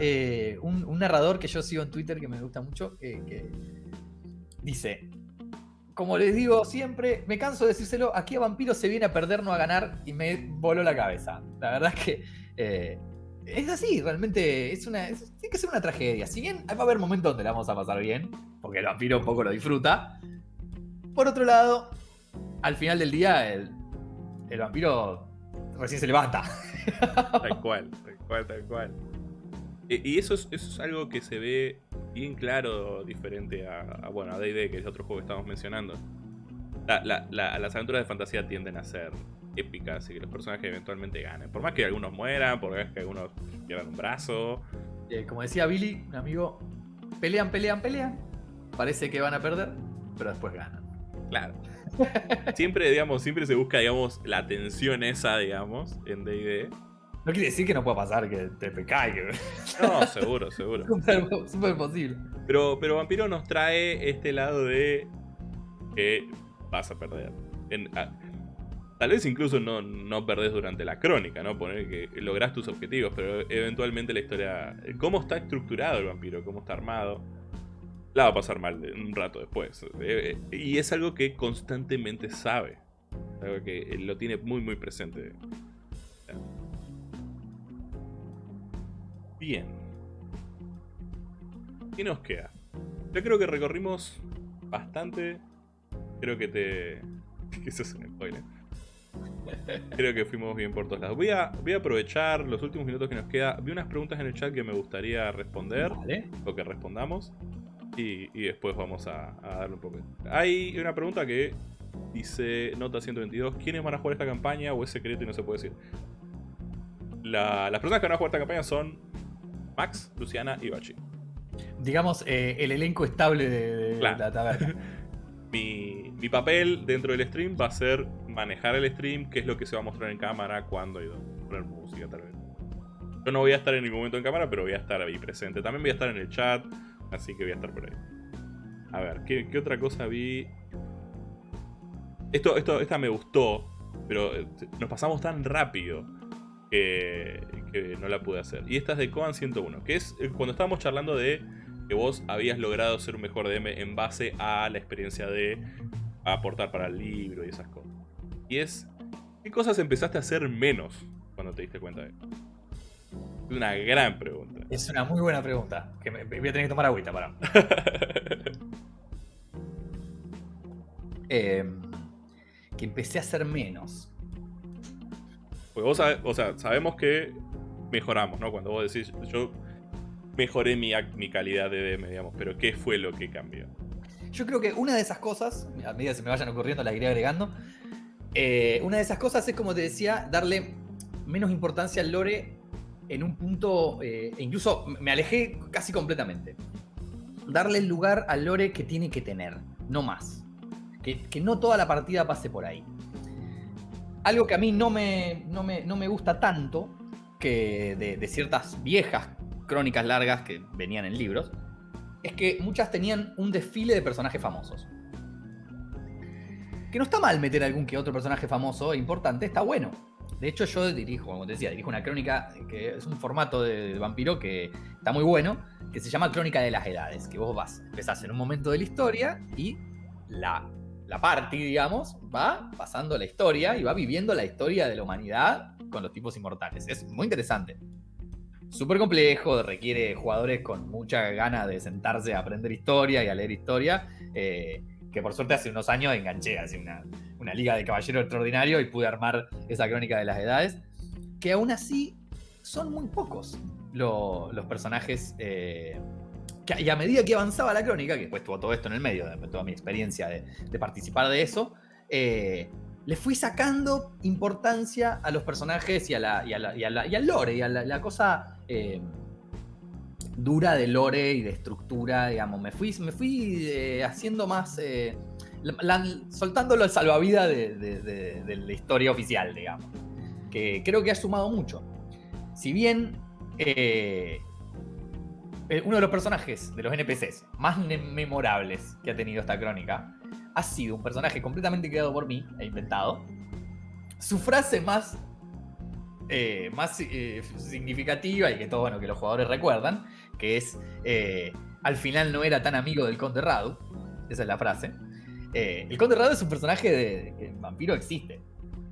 un, narrador que yo sigo en Twitter que me gusta mucho, que dice: como les digo siempre, me canso de decírselo, aquí a Vampiro se viene a perder, no a ganar, y me voló la cabeza. La verdad es que eh, es así, realmente es una, tiene que ser una tragedia. Si bien va a haber momentos donde la vamos a pasar bien, porque el vampiro un poco lo disfruta. Por otro lado, al final del día, el, el vampiro recién se levanta. Tal cual, tal cual, tal cual. Y eso es, eso es algo que se ve bien claro diferente a, bueno, a D&D, que es otro juego que estamos mencionando. las aventuras de fantasía tienden a ser épicas y que los personajes eventualmente ganen. Por más que algunos mueran, por más que algunos pierdan un brazo. Eh, como decía Billy, un amigo, pelean, pelean, pelean. Parece que van a perder, pero después ganan. Claro. Siempre, digamos, siempre se busca, digamos, la tensión esa, digamos, en D&D. No quiere decir que no pueda pasar que te pecaiga. No, seguro, seguro. Súper posible. Pero, pero Vampiro nos trae este lado de que vas a perder. tal vez incluso no, no perdés durante la crónica, ¿no? Poner que lográs tus objetivos, pero eventualmente la historia. Cómo está estructurado el vampiro, cómo está armado. La va a pasar mal un rato después. Eh, eh, y es algo que constantemente sabe. Algo que lo tiene muy, muy presente. Bien. ¿Qué nos queda? Yo creo que recorrimos bastante. Creo que te... Eso es un spoiler. Creo que fuimos bien por todos lados. Voy a, voy a aprovechar los últimos minutos que nos queda. Vi unas preguntas en el chat que me gustaría responder. O que respondamos. Y, después vamos a, a, darle un poco. Hay una pregunta que dice Nota 122. ¿Quiénes van a jugar esta campaña o es secreto y no se puede decir? las personas que van a jugar esta campaña son Max, Luciana y Bachi. Digamos, eh, el elenco estable de, la taberna. mi, papel dentro del stream va a ser manejar el stream, qué es lo que se va a mostrar en cámara, cuándo y dónde. Poner música, tal vez. Yo no voy a estar en ningún momento en cámara, pero voy a estar ahí presente. También voy a estar en el chat, así que voy a estar por ahí. A ver, ¿qué, otra cosa vi? Esto, esto, esta me gustó, pero eh, nos pasamos tan rápido que, no la pude hacer. Y esta es de Coan 101, que es eh, cuando estábamos charlando de que vos habías logrado ser un mejor DM en base a la experiencia de aportar para el libro y esas cosas. Y es, ¿qué cosas empezaste a hacer menos cuando te diste cuenta de esto? Es una gran pregunta. Es una muy buena pregunta. Que me, voy a tener que tomar agüita para. Em, que empecé a hacer menos. Porque vos o sea, sabemos que mejoramos, ¿no? Cuando vos decís, yo mejoré mi, mi calidad de DM, digamos, pero ¿qué fue lo que cambió? Yo creo que una de esas cosas, a medida que se me vayan ocurriendo, la iré agregando. Eh, una de esas cosas es, como te decía, darle menos importancia al lore en un punto, eh, e incluso me alejé casi completamente. darle el lugar al lore que tiene que tener, no más. Que, no toda la partida pase por ahí. Algo que a mí no me, no me, no me gusta tanto que de, de ciertas viejas crónicas largas que venían en libros, es que muchas tenían un desfile de personajes famosos. Que no está mal meter algún que otro personaje famoso e importante, está bueno. De hecho, yo dirijo, como te decía, dirijo una crónica que es un formato de vampiro que está muy bueno, que se llama Crónica de las Edades. Que vos vas, empezás en un momento de la historia y la, la party, digamos, va pasando la historia y va viviendo la historia de la humanidad con los tipos inmortales. Es muy interesante. Súper complejo, requiere jugadores con mucha gana de sentarse a aprender historia y a leer historia. Eh, que por suerte hace unos años enganché así una, una liga de caballero extraordinario y pude armar esa crónica de las edades. Que aún así son muy pocos lo- los personajes. eh, que- y a medida que avanzaba la crónica, que después tuvo todo esto en el medio, de toda mi experiencia de, participar de eso, eh, le fui sacando importancia a los personajes y, a la, y, al lore, y a la, la cosa eh, dura de lore y de estructura, digamos. Me fui, me fui eh, haciendo más. eh, la- soltándolo al salvavidas de, la historia oficial, digamos. Que creo que ha sumado mucho. Si bien eh, eh, uno de los personajes de los NPCs más memorables que ha tenido esta crónica ha sido un personaje completamente creado por mí e inventado. Su frase más, más significativa y que todo bueno que los jugadores recuerdan, que es eh, al final no era tan amigo del Conde Radu. Esa es la frase. Eh, el Conde Radu es un personaje de, que vampiro existe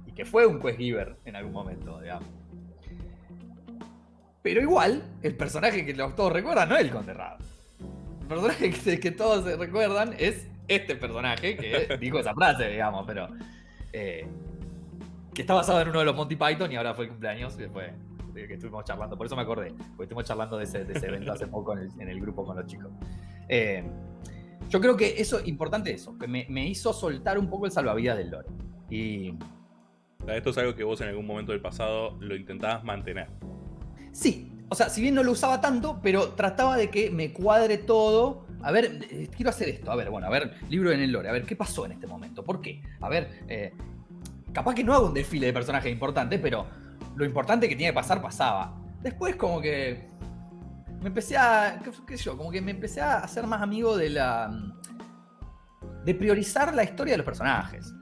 y que fue un quest giver en algún momento, digamos. Pero igual, el personaje que todos recuerdan no es el Conde Radu. El personaje que, que todos se recuerdan es este personaje que dijo esa frase, digamos, pero. eh, que está basado en uno de los Monty Python y ahora fue el cumpleaños, que fue de que estuvimos charlando. Por eso me acordé, porque estuvimos charlando de ese, de ese evento hace poco en el, en el grupo con los chicos. Eh, yo creo que eso, importante eso, que me, me hizo soltar un poco el salvavidas del lore. Y sea, esto es algo que vos en algún momento del pasado lo intentabas mantener. Sí, o sea, si bien no lo usaba tanto, pero trataba de que me cuadre todo. A ver, eh, quiero hacer esto. A ver, bueno, a ver, libro en el lore. A ver, ¿qué pasó en este momento? ¿Por qué? A ver, eh, capaz que no hago un desfile de personajes importantes, pero lo importante que tiene que pasar, pasaba. Después, como que. Me empecé a. ¿Qué, sé yo? Como que me empecé a hacer más amigo de la. de priorizar la historia de los personajes.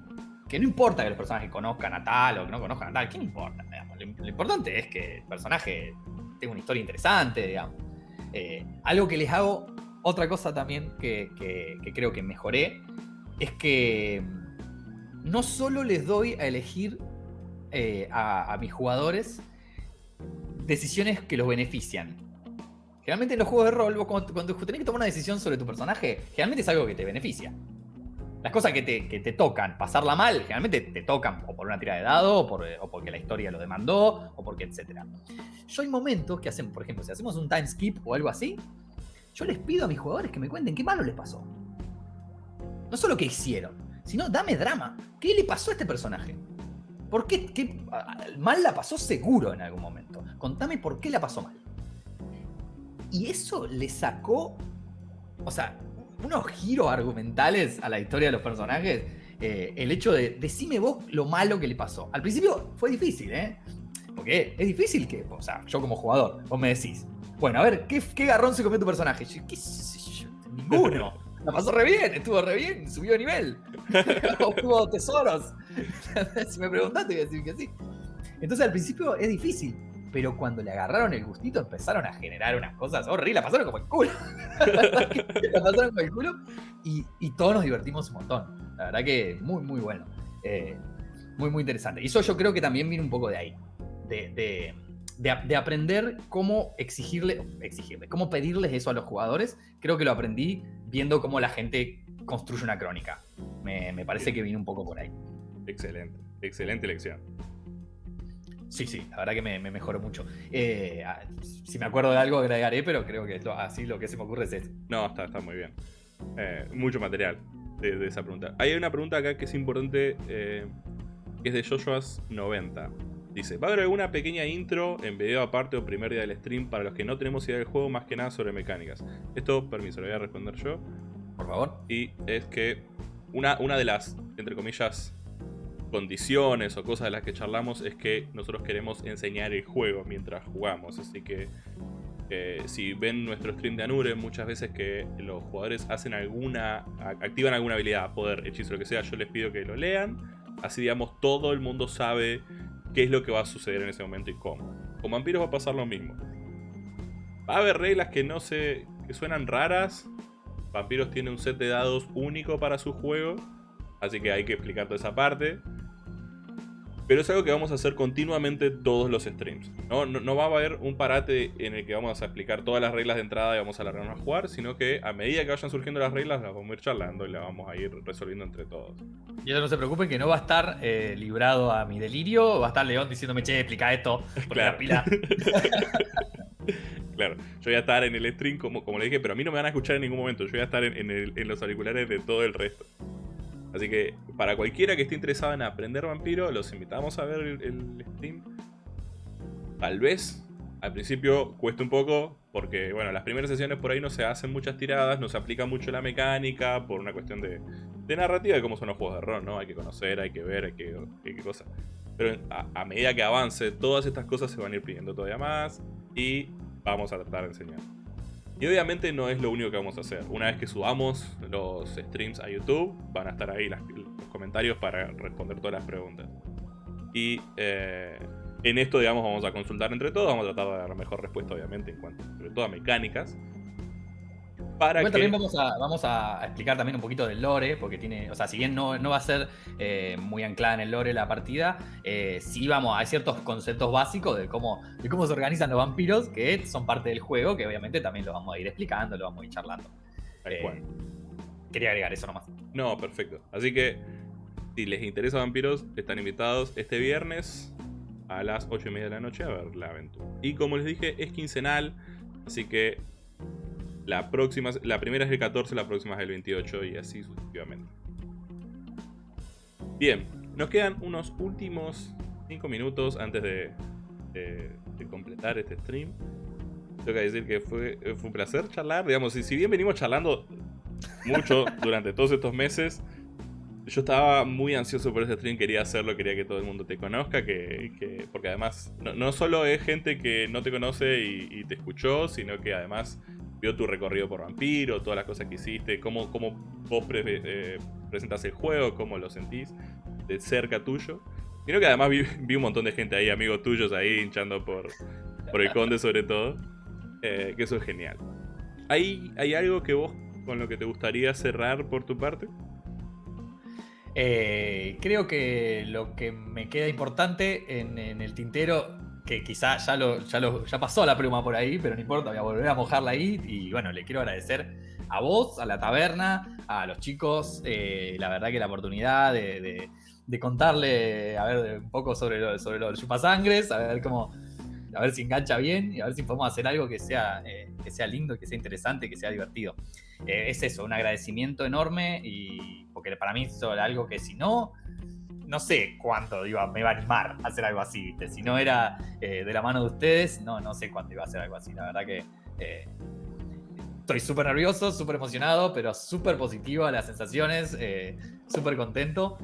Que no importa que los personajes conozcan a tal o que no conozcan a tal, ¿qué importa? Lo, importante es que el personaje tenga una historia interesante, digamos. Eh, algo que les hago, otra cosa también que, que- que creo que mejoré, es que mm, no solo les doy a elegir eh, a, mis jugadores decisiones que los benefician. Generalmente en los juegos de rol, cuando, tenés que tomar una decisión sobre tu personaje, generalmente es algo que te beneficia. Las cosas que te, que te tocan, pasarla mal, generalmente te tocan o por una tira de dado, o, por, o porque la historia lo demandó, o porque etcétera. Yo hay momentos que hacemos, por ejemplo, si hacemos un time skip o algo así, yo les pido a mis jugadores que me cuenten qué malo les pasó. No solo qué hicieron, sino dame drama. ¿Qué le pasó a este personaje? ¿Por qué, mal la pasó seguro en algún momento? Contame por qué la pasó mal. Y eso le sacó, o sea, unos giros argumentales a la historia de los personajes. eh, el hecho de decime vos lo malo que le pasó. Al principio fue difícil, ¿eh? Porque es difícil que, o sea, yo como jugador, vos me decís, bueno, a ver, ¿qué, garrón se comió tu personaje? Yo, ¿Qué yo? Ninguno. La pasó re bien, estuvo re bien, subió nivel. Obtuvo tesoros. si me preguntaste, voy a decir que sí. Entonces al principio es difícil, pero cuando le agarraron el gustito empezaron a generar unas cosas horribles, la pasaron como el culo. la pasaron como el culo y, y todos nos divertimos un montón. La verdad que muy, muy bueno. Eh, muy, muy interesante. Y eso yo creo que también viene un poco de ahí. De, de- de- de aprender cómo exigirle, exigirle, cómo pedirles eso a los jugadores. Creo que lo aprendí viendo cómo la gente construye una crónica. Me, me parece que viene un poco por ahí. Excelente, excelente lección. Sí, sí, la verdad que me, me mejoró mucho. Eh, ah, si me acuerdo de algo agregaré, pero creo que así lo que se me ocurre es esto. No, está, está muy bien. Eh, mucho material de, de esa pregunta. Hay una pregunta acá que es importante, eh, que es de Joshua's 90. Dice, va a haber alguna pequeña intro en video aparte o primer día del stream para los que no tenemos idea del juego, más que nada sobre mecánicas. Esto, permiso, lo voy a responder yo. Por favor. Y es que una, una de las, entre comillas, condiciones o cosas de las que charlamos es que nosotros queremos enseñar el juego mientras jugamos. Así que eh, si ven nuestro stream de Anure, muchas veces que los jugadores hacen alguna, activan alguna habilidad, poder, hechizo, lo que sea, yo les pido que lo lean. Así digamos, todo el mundo sabe qué es lo que va a suceder en ese momento y cómo. Con vampiros va a pasar lo mismo. Va a haber reglas que no sé, que suenan raras. Vampiros tiene un set de dados único para su juego. Así que hay que explicar toda esa parte. Pero es algo que vamos a hacer continuamente todos los streams. No, no, va a haber un parate en el que vamos a explicar todas las reglas de entrada y vamos a largarnos a jugar, sino que a medida que vayan surgiendo las reglas las vamos a ir charlando y las vamos a ir resolviendo entre todos. Y eso no se preocupen que no va a estar eh, librado a mi delirio, va a estar León diciéndome, che, explica esto, claro. pila. claro, yo voy a estar en el stream como, como le dije, pero a mí no me van a escuchar en ningún momento, yo voy a estar en, en los auriculares de todo el resto. Así que para cualquiera que esté interesado en aprender vampiro, los invitamos a ver el, stream. Tal vez al principio cueste un poco, porque bueno, las primeras sesiones por ahí no se hacen muchas tiradas, no se aplica mucho la mecánica, por una cuestión de, narrativa de cómo son los juegos de rol, ¿no? Hay que conocer, hay que ver, hay que, hay que cosas. Pero a, a, medida que avance, todas estas cosas se van a ir pidiendo todavía más y vamos a tratar de enseñar. Y obviamente no es lo único que vamos a hacer. Una vez que subamos los streams a YouTube, van a estar ahí los comentarios para responder todas las preguntas. Y eh, en esto, digamos, vamos a consultar entre todos, vamos a tratar de dar la mejor respuesta, obviamente, en cuanto, sobre todo a mecánicas también vamos a, vamos a explicar también un poquito del lore, porque tiene, o sea, si bien no, va a ser eh, muy anclada en el lore la partida, eh, sí vamos, hay ciertos conceptos básicos de cómo, de cómo se organizan los vampiros que son parte del juego, que obviamente también lo vamos a ir explicando, lo vamos a ir charlando. Eh, quería agregar eso nomás. No, perfecto. Así que, si les interesa vampiros, están invitados este viernes a las 8 y media de la noche a ver la aventura. Y como les dije, es quincenal, así que la próxima, la primera es el 14, la próxima es el 28 y así sucesivamente. Bien, nos quedan unos últimos 5 minutos antes de, completar este stream. Tengo que decir que fue, fue un placer charlar. Digamos, si, si bien venimos charlando mucho durante todos estos meses, yo estaba muy ansioso por este stream, quería hacerlo, quería que todo el mundo te conozca, que, porque además no, solo es gente que no te conoce y, te escuchó, sino que además vio tu recorrido por Vampiro, todas las cosas que hiciste, cómo, cómo vos eh, presentas el juego, cómo lo sentís de cerca tuyo. Creo que además vi, un montón de gente ahí, amigos tuyos ahí, hinchando por, por el conde sobre todo. Eh, que eso es genial. ¿Hay, ¿Hay algo que vos con lo que te gustaría cerrar por tu parte? Eh, creo que lo que me queda importante en, en el tintero que quizá ya, lo, ya, lo, ya pasó la pluma por ahí, pero no importa, voy a volver a mojarla ahí. Y bueno, le quiero agradecer a vos, a la taberna, a los chicos, eh, la verdad que la oportunidad de, contarle, a ver, un poco sobre lo, sobre lo chupasangres, a ver cómo, a ver si engancha bien y a ver si podemos hacer algo que sea, eh, que sea lindo, que sea interesante, que sea divertido. Eh, es eso, un agradecimiento enorme y porque para mí es algo que si no, no sé cuánto iba, me iba a animar a hacer algo así, ¿viste? Si no era eh, de la mano de ustedes, no, no sé cuánto iba a hacer algo así. La verdad que eh, estoy súper nervioso, súper emocionado, pero súper positivo a las sensaciones, eh, súper contento.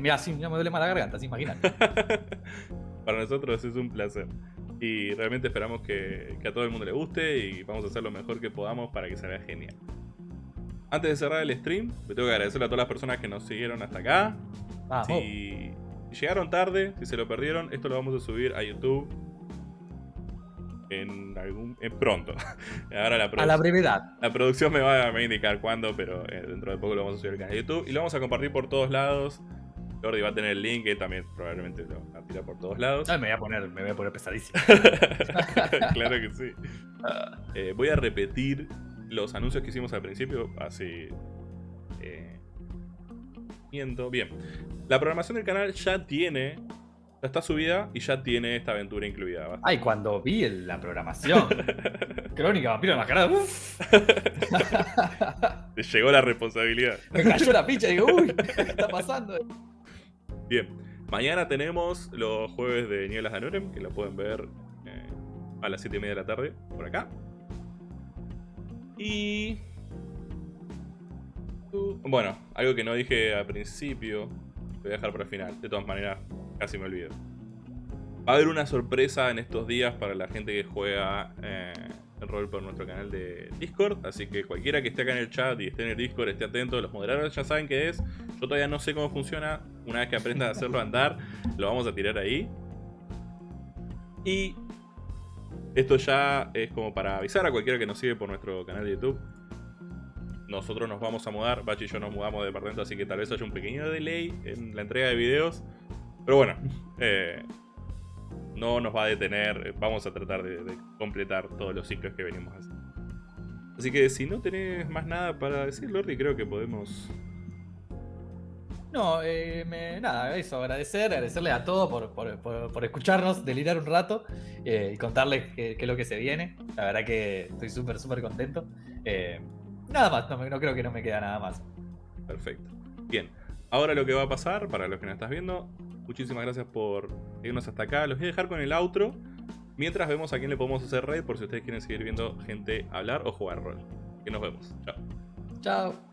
mira, sí, ya me duele más la garganta, ¿sí? imagínate. Para nosotros es un placer. Y realmente esperamos que, que a todo el mundo le guste y vamos a hacer lo mejor que podamos para que salga genial. Antes de cerrar el stream, me tengo que agradecer a todas las personas que nos siguieron hasta acá. Si, llegaron tarde, si se lo perdieron, esto lo vamos a subir a YouTube en algún pronto. Ahora la a la brevedad. La producción me va, a indicar cuándo, pero eh, dentro de poco lo vamos a subir al canal de YouTube y lo vamos a compartir por todos lados. Jordi va a tener el link, él también probablemente lo va a tirar por todos lados. me voy a poner, me voy a poner pesadísimo. claro que sí. Eh, voy a repetir los anuncios que hicimos al principio, así. Eh, bien. La programación del canal ya tiene. Ya está subida y ya tiene esta aventura incluida. Ay, cuando vi la programación. Crónica Vampiro Enmascarado. Te llegó la responsabilidad. Me cayó la picha y digo, uy, ¿qué está pasando? Bien. Mañana tenemos los jueves de Nieblas de Anurem, que lo pueden ver eh, a las 7 y media de la tarde por acá. Y... Bueno, algo que no dije al principio, voy a dejar para el final. De todas maneras, casi me olvido. Va a haber una sorpresa en estos días para la gente que juega eh, el rol por nuestro canal de Discord. Así que cualquiera que esté acá en el chat y esté en el Discord, esté atento. Los moderadores ya saben qué es. Yo todavía no sé cómo funciona. Una vez que aprendan a hacerlo andar, lo vamos a tirar ahí. Y esto ya es como para avisar a cualquiera que nos sigue por nuestro canal de YouTube. Nosotros nos vamos a mudar, Bachi y yo nos mudamos de departamento, así que tal vez haya un pequeño delay en la entrega de videos. Pero bueno, eh, no nos va a detener, vamos a tratar de, completar todos los ciclos que venimos haciendo. Así que si no tenés más nada para decir, Lordi, creo que podemos... No, eh, nada, eso, agradecer, agradecerle a todos por, escucharnos, delirar un rato eh, y contarles qué, es lo que se viene. La verdad que estoy súper, súper contento. Eh, nada más, no, no creo que no me queda nada más. Perfecto. Bien, ahora lo que va a pasar, para los que no estás viendo, Muchísimas gracias por irnos hasta acá. Los voy a dejar con el outro. Mientras vemos a quién le podemos hacer raid por si ustedes quieren seguir viendo gente hablar o jugar rol. Que nos vemos. Chao. Chao.